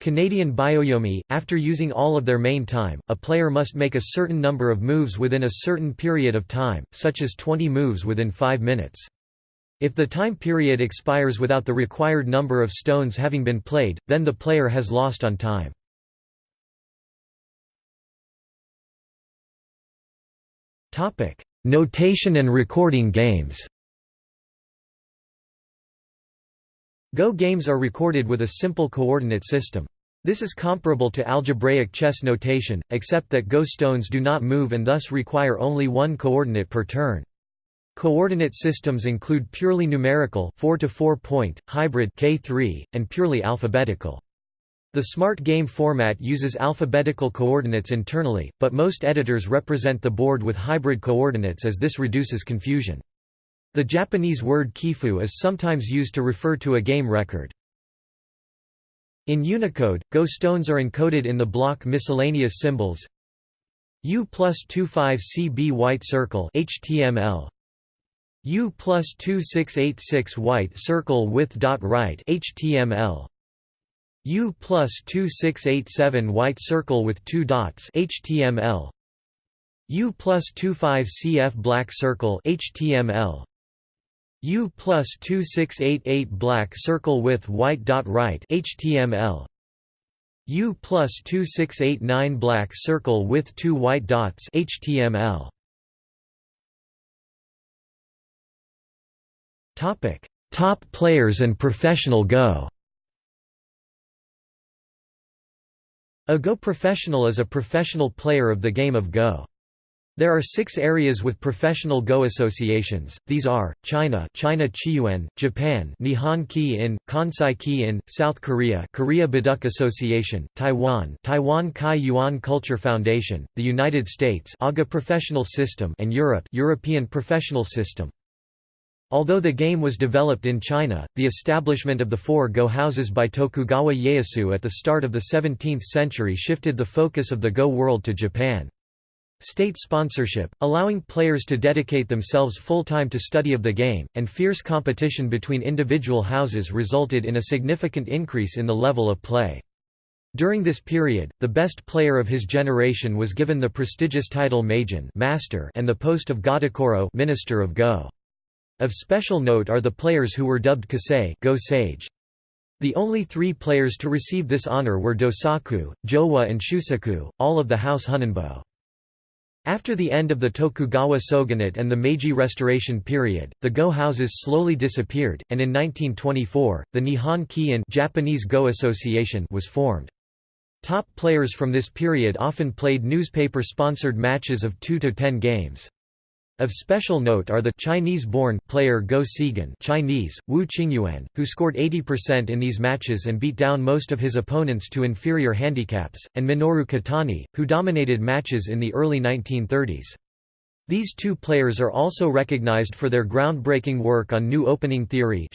Canadian Byoyomi, after using all of their main time, a player must make a certain number of moves within a certain period of time, such as 20 moves within 5 minutes. If the time period expires without the required number of stones having been played, then the player has lost on time. Notation and recording games Go games are recorded with a simple coordinate system. This is comparable to algebraic chess notation, except that Go stones do not move and thus require only one coordinate per turn. Coordinate systems include purely numerical 4 to 4 point, hybrid K3, and purely alphabetical. The smart game format uses alphabetical coordinates internally, but most editors represent the board with hybrid coordinates as this reduces confusion. The Japanese word kifu is sometimes used to refer to a game record. In Unicode, Go stones are encoded in the block miscellaneous symbols U plus 25 CB white circle HTML U plus 2686 white circle with dot right HTML U plus 2687 white circle with two dots HTML U plus 25 CF black circle HTML U plus 2688 black circle with white dot right HTML U plus 2689 black circle with two white dots HTML Topic Top players and professional Go A Go professional is a professional player of the game of Go. There are six areas with professional Go associations, these are, China China Qiyuan, Japan Nihon Ki-in, Kansai Ki-in, South Korea Korea Baduk Association, Taiwan Taiwan Kai Yuan Culture Foundation, the United States AGA Professional System and Europe European Professional System. Although the game was developed in China, the establishment of the four Go houses by Tokugawa Ieyasu at the start of the 17th century shifted the focus of the Go world to Japan. State sponsorship, allowing players to dedicate themselves full-time to study of the game, and fierce competition between individual houses resulted in a significant increase in the level of play. During this period, the best player of his generation was given the prestigious title Meijin master and the post of Godokoro minister of Go. Of special note are the players who were dubbed Kisei Go sage. The only three players to receive this honor were Dosaku, Jowa and Shusaku, all of the House Honinbo. After the end of the Tokugawa shogunate and the Meiji Restoration period, the Go houses slowly disappeared, and in 1924, the Nihon Ki-in Japanese Go Association was formed. Top players from this period often played newspaper-sponsored matches of 2 to 10 games. Of special note are the Chinese-born player Go Seigen Chinese, Wu Qingyuan, who scored 80% in these matches and beat down most of his opponents to inferior handicaps, and Minoru Kitani, who dominated matches in the early 1930s. These two players are also recognized for their groundbreaking work on new opening theory.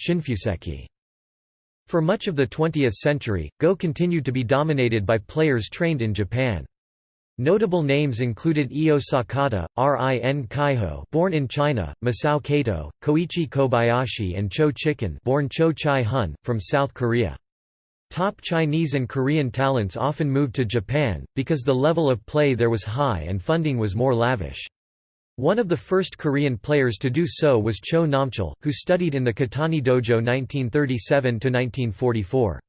For much of the 20th century, Go continued to be dominated by players trained in Japan. Notable names included Eio Sakata, Rin Kaiho born in China, Masao Kato, Koichi Kobayashi and Cho Chikun born Cho Chi-hun, from South Korea. Top Chinese and Korean talents often moved to Japan, because the level of play there was high and funding was more lavish. One of the first Korean players to do so was Cho Namchul, who studied in the Kitani Dojo 1937–1944.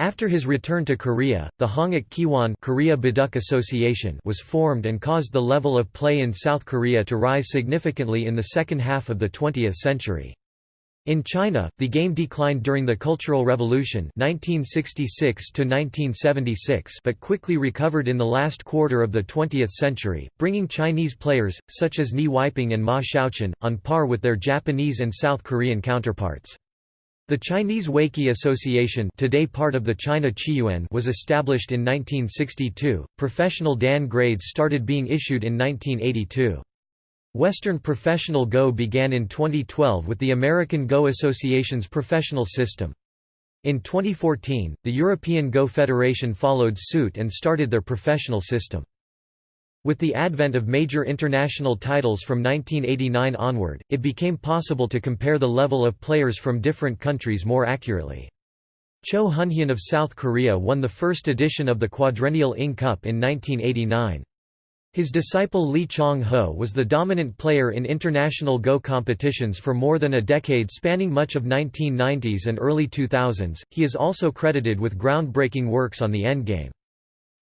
After his return to Korea, the Hanguk Kiwon Korea Baduk Association was formed and caused the level of play in South Korea to rise significantly in the second half of the 20th century. In China, the game declined during the Cultural Revolution 1966 but quickly recovered in the last quarter of the 20th century, bringing Chinese players, such as Nie Weiping and Ma Xiaochun, on par with their Japanese and South Korean counterparts. The Chinese Weiqi Association, today part of the China Qiyuan, was established in 1962. Professional Dan grades started being issued in 1982. Western professional Go began in 2012 with the American Go Association's professional system. In 2014, the European Go Federation followed suit and started their professional system. With the advent of major international titles from 1989 onward, it became possible to compare the level of players from different countries more accurately. Cho Hunhyun of South Korea won the first edition of the quadrennial Ing Cup in 1989. His disciple Lee Chang-ho was the dominant player in international Go competitions for more than a decade spanning much of 1990s and early 2000s. He is also credited with groundbreaking works on the endgame.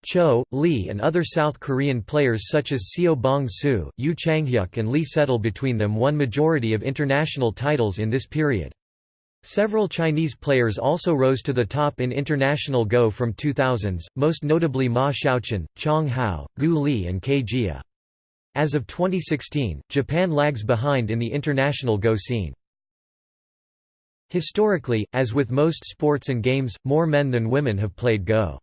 Cho, Lee and other South Korean players such as Seo Bong-soo, Yu Changhyuk and Lee Sedol between them won majority of international titles in this period. Several Chinese players also rose to the top in international Go from 2000s, most notably Ma Xiaochun, Chang Hao, Gu Li and Kei Jia. As of 2016, Japan lags behind in the international Go scene. Historically, as with most sports and games, more men than women have played Go.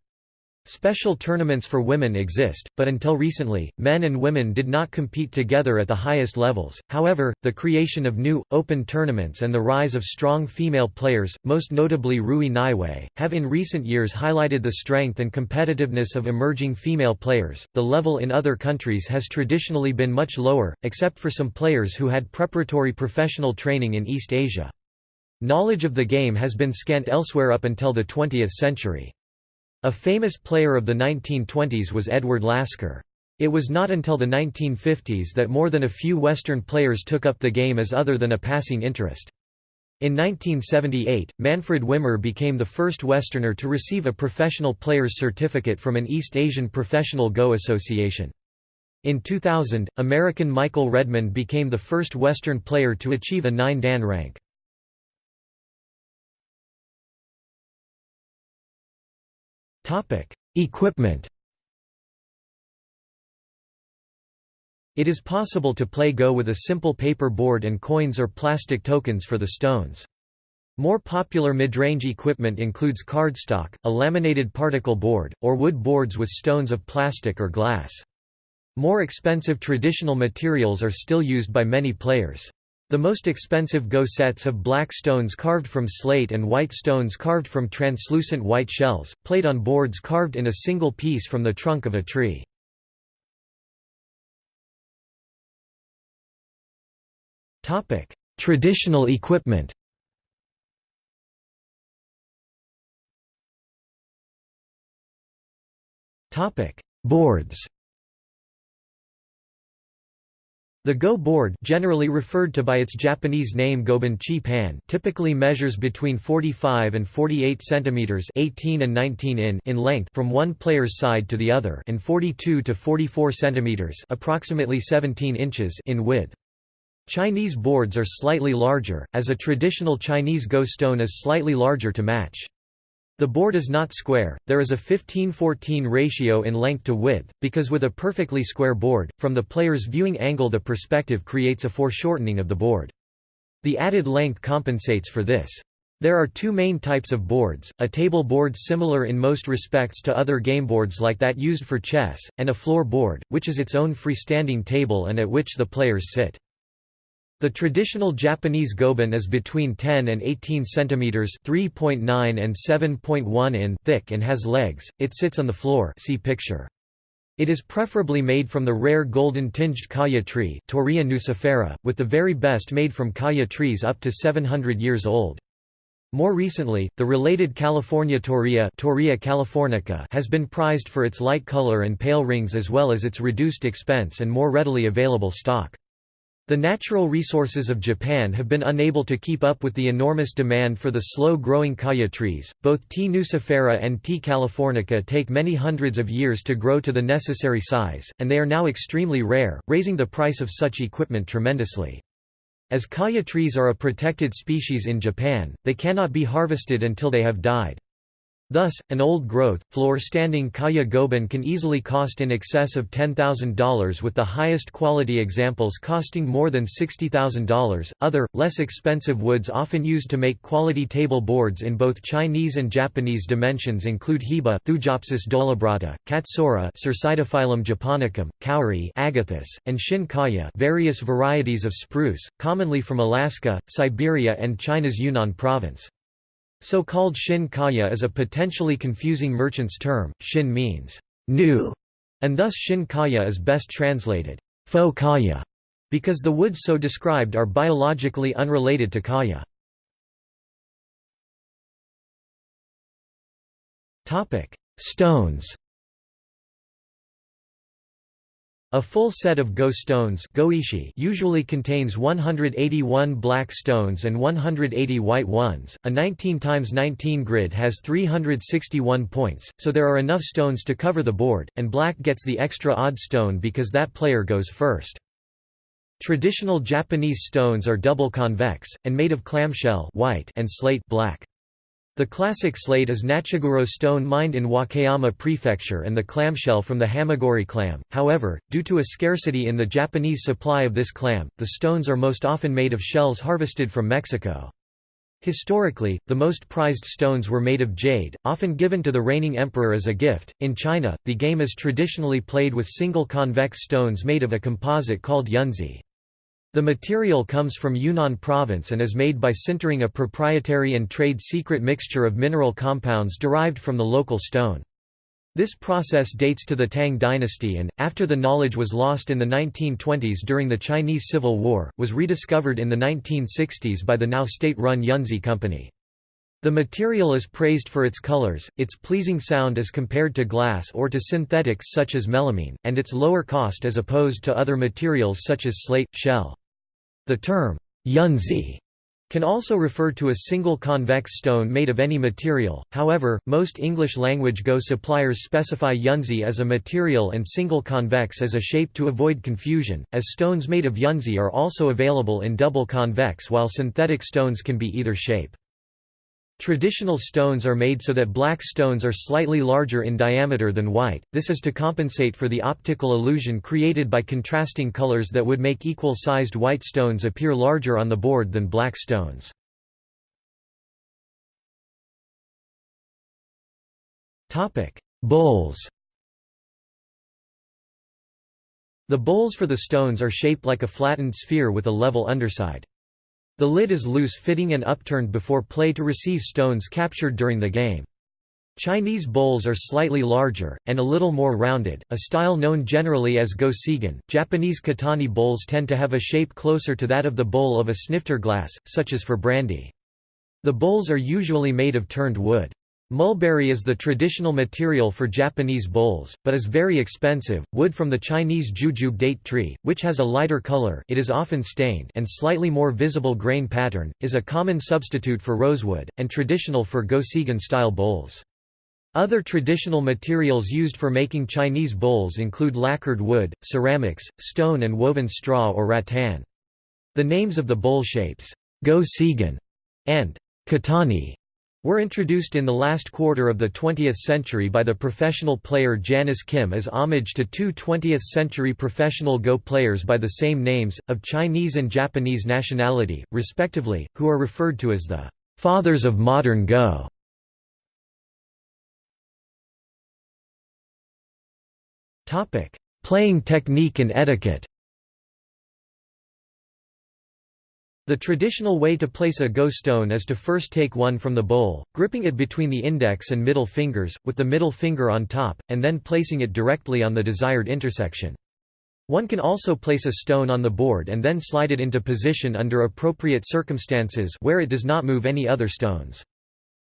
Special tournaments for women exist, but until recently, men and women did not compete together at the highest levels. However, the creation of new, open tournaments and the rise of strong female players, most notably Rui Naiwei, have in recent years highlighted the strength and competitiveness of emerging female players. The level in other countries has traditionally been much lower, except for some players who had preparatory professional training in East Asia. Knowledge of the game has been scant elsewhere up until the 20th century. A famous player of the 1920s was Edward Lasker. It was not until the 1950s that more than a few Western players took up the game as other than a passing interest. In 1978, Manfred Wimmer became the first Westerner to receive a professional player's certificate from an East Asian Professional Go Association. In 2000, American Michael Redmond became the first Western player to achieve a 9 dan rank. Topic: Equipment. It is possible to play Go with a simple paper board and coins or plastic tokens for the stones. More popular mid-range equipment includes cardstock, a laminated particle board, or wood boards with stones of plastic or glass. More expensive traditional materials are still used by many players. The most expensive Go sets have black stones carved from slate and white stones carved from translucent white shells, played on boards carved in a single piece from the trunk of a tree. Traditional equipment Boards The Go board generally referred to by its Japanese name Goban Chi Pan typically measures between 45 and 48 cm 18 and 19 in in length from one player's side to the other and 42 to 44 cm approximately 17 inches in width. Chinese boards are slightly larger, as a traditional Chinese Go stone is slightly larger to match. The board is not square, there is a 15-14 ratio in length to width, because with a perfectly square board, from the player's viewing angle the perspective creates a foreshortening of the board. The added length compensates for this. There are two main types of boards, a table board similar in most respects to other game boards like that used for chess, and a floor board, which is its own freestanding table and at which the players sit. The traditional Japanese goban is between 10 and 18 cm (3.9 and 7.1 in) thick and has legs. It sits on the floor. See picture. It is preferably made from the rare golden-tinged kaya tree Torreya nucifera, with the very best made from kaya trees up to 700 years old. More recently, the related California Torreya, Torreya californica has been prized for its light color and pale rings as well as its reduced expense and more readily available stock. The natural resources of Japan have been unable to keep up with the enormous demand for the slow-growing kaya trees. Both T. nucifera and T. californica take many hundreds of years to grow to the necessary size, and they are now extremely rare, raising the price of such equipment tremendously. As kaya trees are a protected species in Japan, they cannot be harvested until they have died. Thus, an old-growth, floor-standing kaya goban can easily cost in excess of $10,000 with the highest quality examples costing more than $60,000. Other, less expensive woods often used to make quality table boards in both Chinese and Japanese dimensions include hiba Thujopsis dolabrata, katsura japonicum, kauri agathis, and shin kaya various varieties of spruce, commonly from Alaska, Siberia and China's Yunnan province. So-called Shin Kaya is a potentially confusing merchant's term. Shin means new, And thus Shin Kaya is best translated, faux kaya, because the woods so described are biologically unrelated to kaya. Topic: Stones A full set of Go stones goishi usually contains 181 black stones and 180 white ones. A 19 x 19 grid has 361 points, so there are enough stones to cover the board, and black gets the extra odd stone because that player goes first. Traditional Japanese stones are double convex, and made of clamshell white and slate black. The classic slate is Nachiguro stone mined in Wakayama Prefecture and the clamshell from the Hamaguri clam. However, due to a scarcity in the Japanese supply of this clam, the stones are most often made of shells harvested from Mexico. Historically, the most prized stones were made of jade, often given to the reigning emperor as a gift. In China, the game is traditionally played with single convex stones made of a composite called yunzi. The material comes from Yunnan province and is made by sintering a proprietary and trade secret mixture of mineral compounds derived from the local stone. This process dates to the Tang dynasty and, after the knowledge was lost in the 1920s during the Chinese Civil War, was rediscovered in the 1960s by the now state-run Yunzi Company. The material is praised for its colors, its pleasing sound as compared to glass or to synthetics such as melamine, and its lower cost as opposed to other materials such as slate, shell. The term, yunzi, can also refer to a single convex stone made of any material, however, most English-language Go suppliers specify yunzi as a material and single convex as a shape to avoid confusion, as stones made of yunzi are also available in double convex while synthetic stones can be either shape. Traditional stones are made so that black stones are slightly larger in diameter than white, this is to compensate for the optical illusion created by contrasting colors that would make equal-sized white stones appear larger on the board than black stones. Bowls The bowls for the stones are shaped like a flattened sphere with a level underside. The lid is loose-fitting and upturned before play to receive stones captured during the game. Chinese bowls are slightly larger, and a little more rounded, a style known generally as Go Seigen. Japanese Kitani bowls tend to have a shape closer to that of the bowl of a snifter glass, such as for brandy. The bowls are usually made of turned wood. Mulberry is the traditional material for Japanese bowls, but is very expensive. Wood from the Chinese jujube date tree, which has a lighter color it is often stained and slightly more visible grain pattern, is a common substitute for rosewood, and traditional for Go Seigen-style bowls. Other traditional materials used for making Chinese bowls include lacquered wood, ceramics, stone and woven straw or rattan. The names of the bowl shapes, go and Kitani were introduced in the last quarter of the 20th century by the professional player Janice Kim as homage to two 20th-century professional Go players by the same names, of Chinese and Japanese nationality, respectively, who are referred to as the «fathers of modern Go». Playing technique and etiquette The traditional way to place a go stone is to first take one from the bowl, gripping it between the index and middle fingers, with the middle finger on top, and then placing it directly on the desired intersection. One can also place a stone on the board and then slide it into position under appropriate circumstances where it does not move any other stones.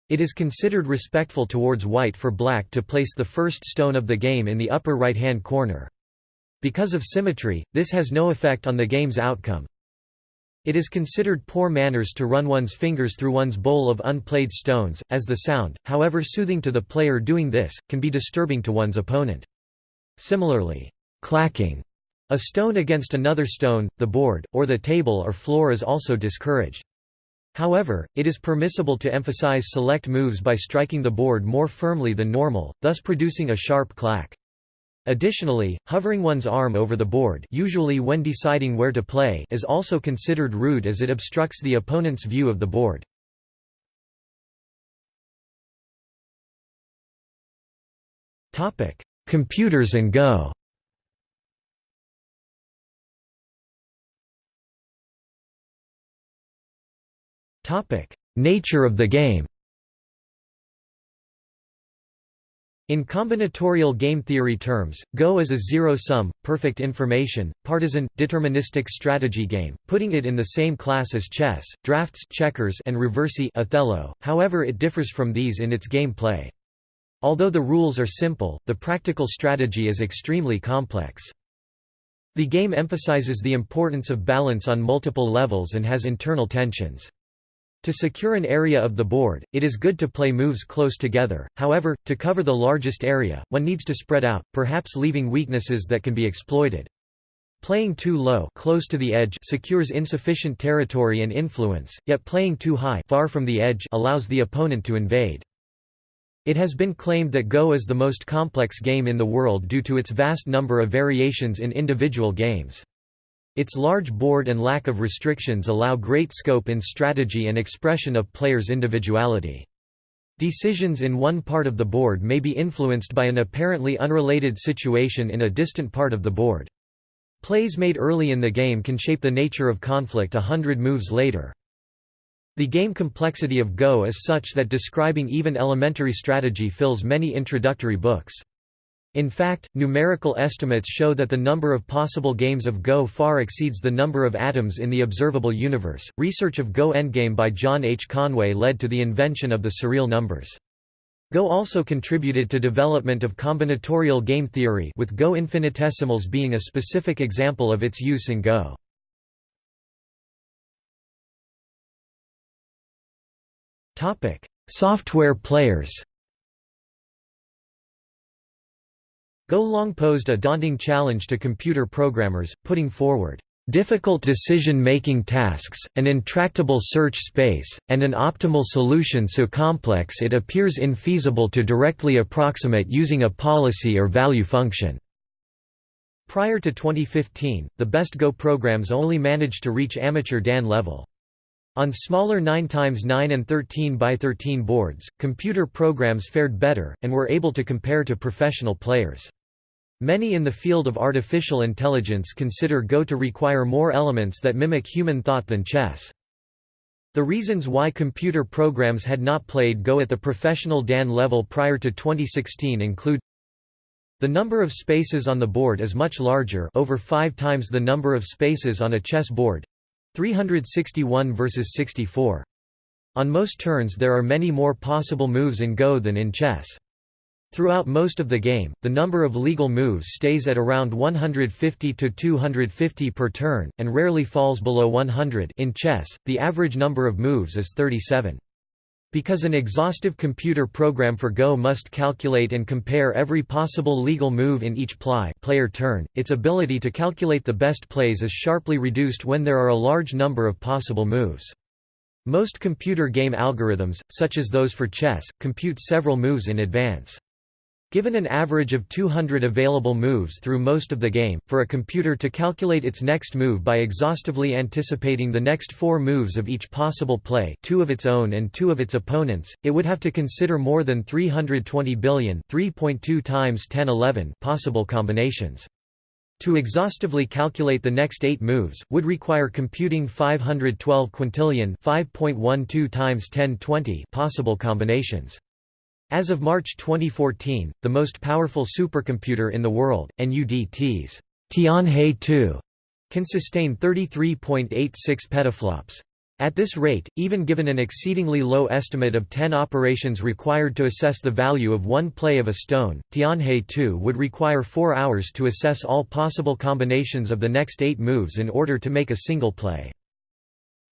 It is considered respectful towards white for black to place the first stone of the game in the upper right-hand corner. Because of symmetry, this has no effect on the game's outcome, it is considered poor manners to run one's fingers through one's bowl of unplayed stones, as the sound, however soothing to the player doing this, can be disturbing to one's opponent. Similarly, clacking a stone against another stone, the board, or the table or floor is also discouraged. However, it is permissible to emphasize select moves by striking the board more firmly than normal, thus producing a sharp clack. Additionally, hovering one's arm over the board usually when deciding where to play is also considered rude as it obstructs the opponent's view of the board. Computers and Go. Nature of the game In combinatorial game theory terms, Go is a zero-sum, perfect information, partisan, deterministic strategy game, putting it in the same class as chess, drafts checkers and reversi Othello, however it differs from these in its game play. Although the rules are simple, the practical strategy is extremely complex. The game emphasizes the importance of balance on multiple levels and has internal tensions. To secure an area of the board, it is good to play moves close together, however, to cover the largest area, one needs to spread out, perhaps leaving weaknesses that can be exploited. Playing too low close to the edge secures insufficient territory and influence, yet playing too high far from the edge allows the opponent to invade. It has been claimed that Go is the most complex game in the world due to its vast number of variations in individual games. Its large board and lack of restrictions allow great scope in strategy and expression of players' individuality. Decisions in one part of the board may be influenced by an apparently unrelated situation in a distant part of the board. Plays made early in the game can shape the nature of conflict a hundred moves later. The game complexity of Go is such that describing even elementary strategy fills many introductory books. In fact, numerical estimates show that the number of possible games of Go far exceeds the number of atoms in the observable universe. Research of Go Endgame by John H. Conway led to the invention of the surreal numbers. Go also contributed to development of combinatorial game theory with Go infinitesimals being a specific example of its use in Go. Software players Go long posed a daunting challenge to computer programmers, putting forward difficult decision-making tasks, an intractable search space, and an optimal solution so complex it appears infeasible to directly approximate using a policy or value function." Prior to 2015, the best Go programs only managed to reach amateur Dan level. On smaller 9x9 and 13x13 boards, computer programs fared better, and were able to compare to professional players. Many in the field of artificial intelligence consider Go to require more elements that mimic human thought than chess. The reasons why computer programs had not played Go at the professional Dan level prior to 2016 include the number of spaces on the board is much larger over five times the number of spaces on a chess board 361 versus 64. On most turns there are many more possible moves in Go than in chess. Throughout most of the game, the number of legal moves stays at around 150 to 250 per turn, and rarely falls below 100 in chess, the average number of moves is 37. Because an exhaustive computer program for Go must calculate and compare every possible legal move in each ply player turn, its ability to calculate the best plays is sharply reduced when there are a large number of possible moves. Most computer game algorithms, such as those for chess, compute several moves in advance. Given an average of 200 available moves through most of the game, for a computer to calculate its next move by exhaustively anticipating the next four moves of each possible play two of its own and two of its opponents, it would have to consider more than 320 billion 3.2 times 1011 possible combinations. To exhaustively calculate the next eight moves, would require computing 512 quintillion 5.12 times 1020 possible combinations. As of March 2014, the most powerful supercomputer in the world, NUDT's Tianhe 2, can sustain 33.86 petaflops. At this rate, even given an exceedingly low estimate of 10 operations required to assess the value of one play of a stone, Tianhe 2 would require 4 hours to assess all possible combinations of the next 8 moves in order to make a single play.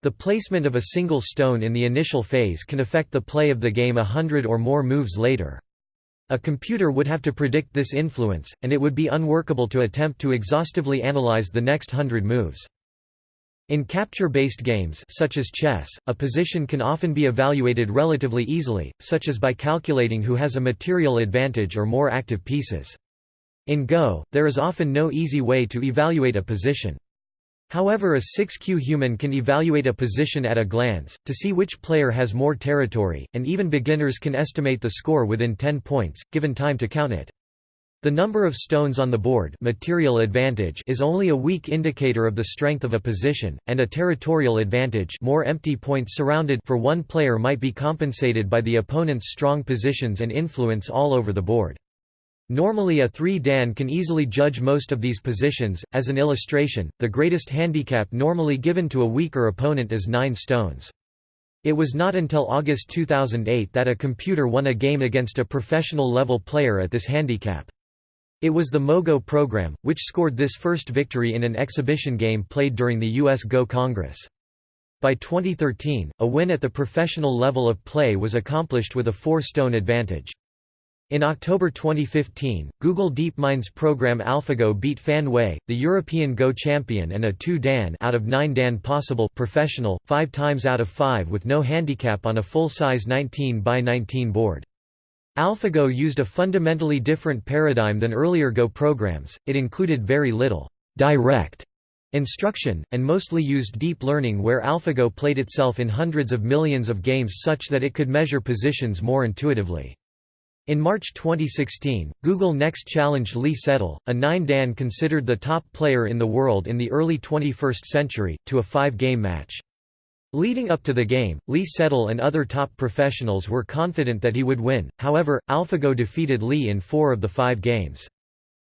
The placement of a single stone in the initial phase can affect the play of the game a hundred or more moves later. A computer would have to predict this influence, and it would be unworkable to attempt to exhaustively analyze the next hundred moves. In capture-based games such as chess, a position can often be evaluated relatively easily, such as by calculating who has a material advantage or more active pieces. In Go, there is often no easy way to evaluate a position. However a 6 kyu human can evaluate a position at a glance, to see which player has more territory, and even beginners can estimate the score within 10 points, given time to count it. The number of stones on the board material advantage is only a weak indicator of the strength of a position, and a territorial advantage more empty points surrounded for one player might be compensated by the opponent's strong positions and influence all over the board. Normally a 3 dan can easily judge most of these positions, as an illustration, the greatest handicap normally given to a weaker opponent is 9 stones. It was not until August 2008 that a computer won a game against a professional-level player at this handicap. It was the Mogo program, which scored this first victory in an exhibition game played during the U.S. Go Congress. By 2013, a win at the professional level of play was accomplished with a four-stone advantage. In October 2015, Google DeepMind's program AlphaGo beat Fan Hui, the European Go champion and a 2 Dan out of 9 Dan possible professional, 5 times out of 5 with no handicap on a full-size 19 by 19 board. AlphaGo used a fundamentally different paradigm than earlier Go programs, it included very little direct instruction, and mostly used deep learning where AlphaGo played itself in hundreds of millions of games such that it could measure positions more intuitively. In March 2016, Google Next challenged Lee Sedol, a 9-dan considered the top player in the world in the early 21st century, to a five-game match. Leading up to the game, Lee Sedol and other top professionals were confident that he would win, however, AlphaGo defeated Lee in four of the five games.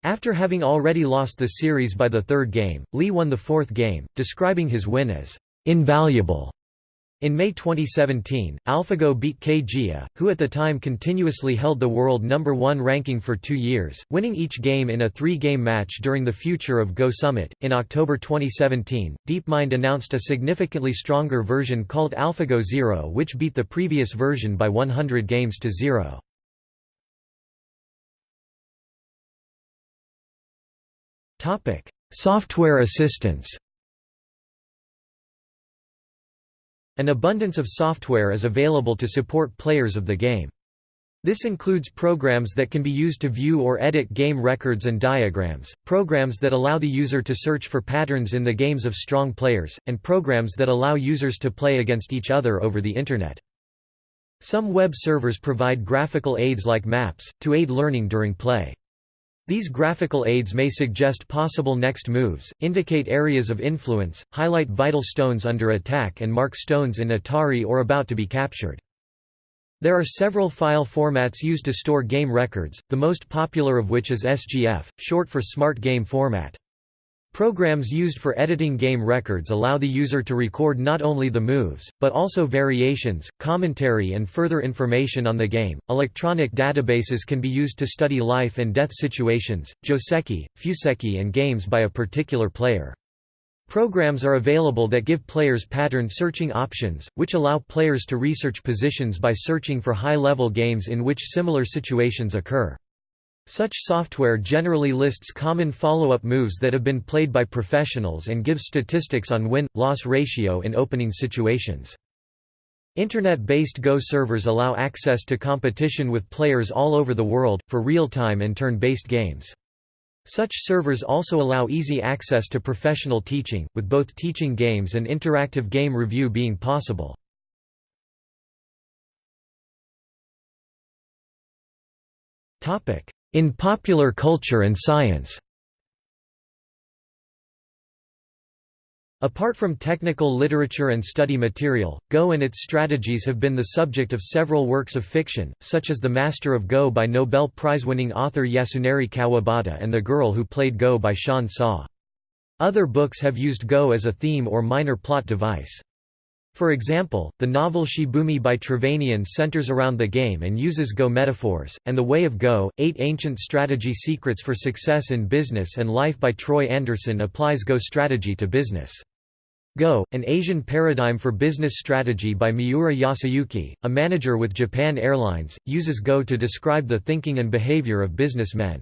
After having already lost the series by the third game, Lee won the fourth game, describing his win as invaluable. In May 2017, AlphaGo beat Ke Jie, who at the time continuously held the world number one ranking for two years, winning each game in a three-game match during the Future of Go Summit. In October 2017, DeepMind announced a significantly stronger version called AlphaGo Zero which beat the previous version by 100 games to zero. Software assistance An abundance of software is available to support players of the game. This includes programs that can be used to view or edit game records and diagrams, programs that allow the user to search for patterns in the games of strong players, and programs that allow users to play against each other over the Internet. Some web servers provide graphical aids like maps, to aid learning during play. These graphical aids may suggest possible next moves, indicate areas of influence, highlight vital stones under attack and mark stones in Atari or about to be captured. There are several file formats used to store game records, the most popular of which is SGF, short for Smart Game Format. Programs used for editing game records allow the user to record not only the moves, but also variations, commentary, and further information on the game. Electronic databases can be used to study life and death situations, joseki, fuseki, and games by a particular player. Programs are available that give players pattern searching options, which allow players to research positions by searching for high level games in which similar situations occur. Such software generally lists common follow-up moves that have been played by professionals and gives statistics on win-loss ratio in opening situations. Internet-based Go servers allow access to competition with players all over the world, for real-time and turn-based games. Such servers also allow easy access to professional teaching, with both teaching games and interactive game review being possible. In popular culture and science Apart from technical literature and study material, Go and its strategies have been the subject of several works of fiction, such as The Master of Go by Nobel Prize-winning author Yasunari Kawabata and The Girl Who Played Go by Shan Sa. Other books have used Go as a theme or minor plot device. For example, the novel Shibumi by Trevanian centers around the game and uses Go metaphors, and The Way of Go, Eight Ancient Strategy Secrets for Success in Business and Life by Troy Anderson applies Go strategy to business. Go, An Asian Paradigm for Business Strategy by Miura Yasuyuki, a manager with Japan Airlines, uses Go to describe the thinking and behavior of businessmen.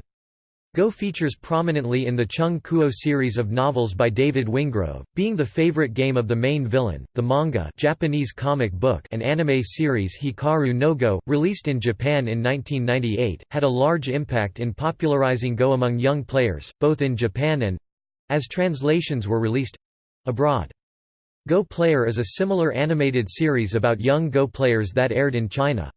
Go features prominently in the Chung Kuo series of novels by David Wingrove, being the favorite game of the main villain. The manga Japanese comic book and anime series Hikaru no Go, released in Japan in 1998, had a large impact in popularizing Go among young players, both in Japan and—as translations were released—abroad. Go Player is a similar animated series about young Go players that aired in China.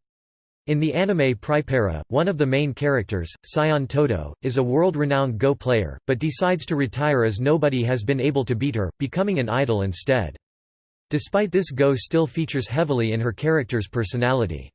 In the anime PriPara, one of the main characters, Shion Todo, is a world-renowned Go player, but decides to retire as nobody has been able to beat her, becoming an idol instead. Despite this Go still features heavily in her character's personality.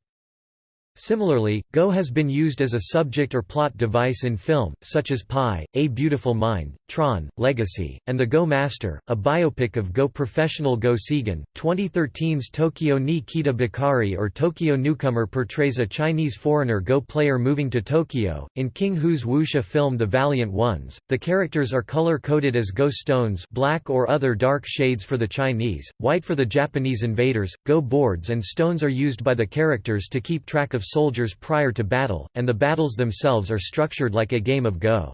Similarly, Go has been used as a subject or plot device in film, such as Pi, A Beautiful Mind, Tron, Legacy, and The Go Master, a biopic of Go professional Go Seigen. 2013's Tokyo ni Kita Bakari or Tokyo Newcomer portrays a Chinese foreigner Go player moving to Tokyo. In King Hu's wuxia film The Valiant Ones, the characters are color-coded as Go stones black or other dark shades for the Chinese, white for the Japanese invaders. Go boards and stones are used by the characters to keep track of soldiers prior to battle, and the battles themselves are structured like a game of Go.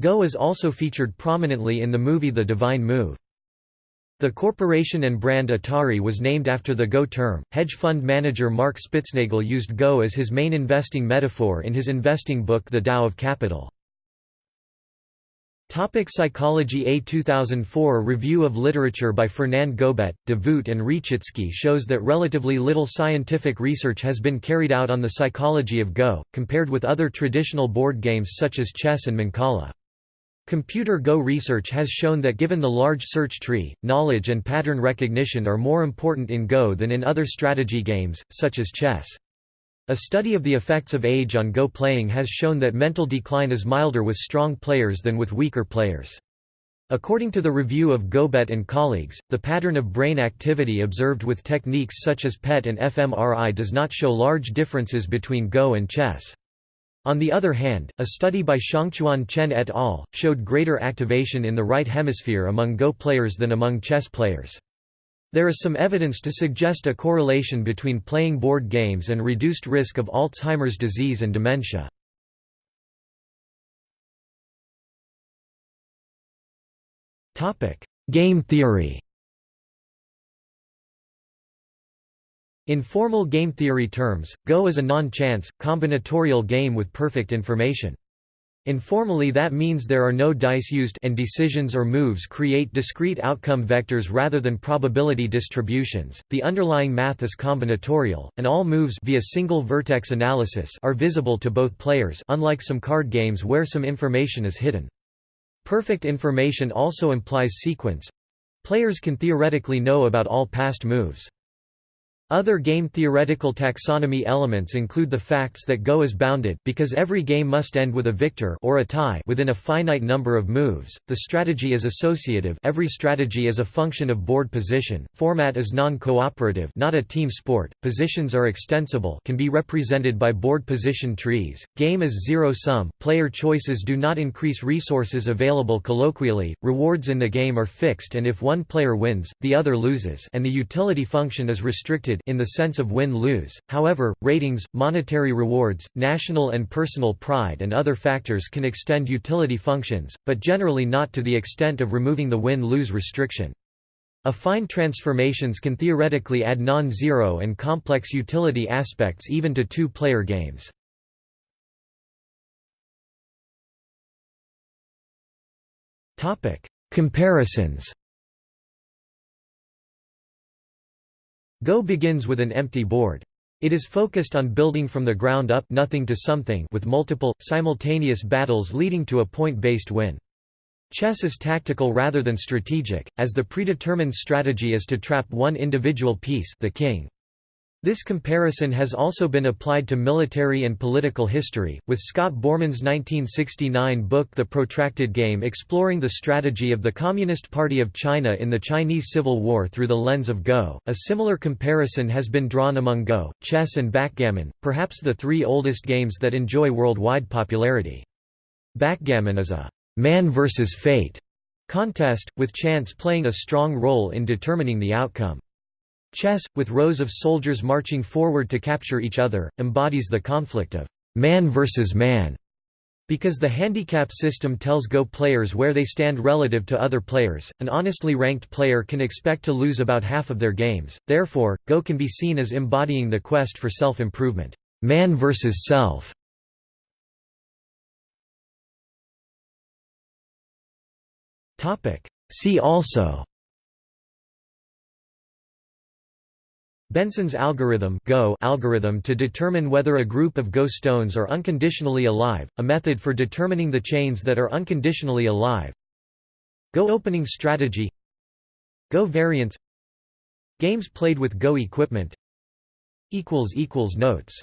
Go is also featured prominently in the movie The Divine Move. The corporation and brand Atari was named after the Go term. Hedge fund manager Mark Spitznagel used Go as his main investing metaphor in his investing book The Tao of Capital. Topic Psychology A 2004 review of literature by Fernand Gobet, de and Retschitzki shows that relatively little scientific research has been carried out on the psychology of Go, compared with other traditional board games such as chess and Mancala. Computer Go research has shown that given the large search tree, knowledge and pattern recognition are more important in Go than in other strategy games, such as chess. A study of the effects of age on Go playing has shown that mental decline is milder with strong players than with weaker players. According to the review of Gobet and colleagues, the pattern of brain activity observed with techniques such as PET and fMRI does not show large differences between Go and chess. On the other hand, a study by Xiangchuan Chen et al. showed greater activation in the right hemisphere among Go players than among chess players. There is some evidence to suggest a correlation between playing board games and reduced risk of Alzheimer's disease and dementia. Game theory In formal game theory terms, Go is a non-chance, combinatorial game with perfect information. Informally that means there are no dice used and decisions or moves create discrete outcome vectors rather than probability distributions. The underlying math is combinatorial, and all moves via single vertex analysis are visible to both players unlike some card games where some information is hidden. Perfect information also implies sequence. Players can theoretically know about all past moves. Other game-theoretical taxonomy elements include the facts that Go is bounded because every game must end with a victor or a tie within a finite number of moves. The strategy is associative. Every strategy is a function of board position, format is non-cooperative not a team sport, positions are extensible can be represented by board position trees, game is zero-sum, player choices do not increase resources available colloquially, rewards in the game are fixed and if one player wins, the other loses and the utility function is restricted in the sense of win-lose, however, ratings, monetary rewards, national and personal pride and other factors can extend utility functions, but generally not to the extent of removing the win-lose restriction. Affine transformations can theoretically add non-zero and complex utility aspects even to two-player games. Comparisons Go begins with an empty board. It is focused on building from the ground up nothing to something with multiple, simultaneous battles leading to a point-based win. Chess is tactical rather than strategic, as the predetermined strategy is to trap one individual piece the king. This comparison has also been applied to military and political history, with Scott Boorman's 1969 book The Protracted Game exploring the strategy of the Communist Party of China in the Chinese Civil War through the lens of Go. A similar comparison has been drawn among Go, chess and backgammon, perhaps the three oldest games that enjoy worldwide popularity. Backgammon is a man versus fate contest, with chance playing a strong role in determining the outcome. Chess, with rows of soldiers marching forward to capture each other, embodies the conflict of man versus man. Because the handicap system tells Go players where they stand relative to other players, an honestly ranked player can expect to lose about half of their games, therefore, Go can be seen as embodying the quest for self-improvement man versus self. See also Benson's algorithm Go algorithm to determine whether a group of Go stones are unconditionally alive, a method for determining the chains that are unconditionally alive. Go opening strategy. Go variants Games played with Go equipment. Notes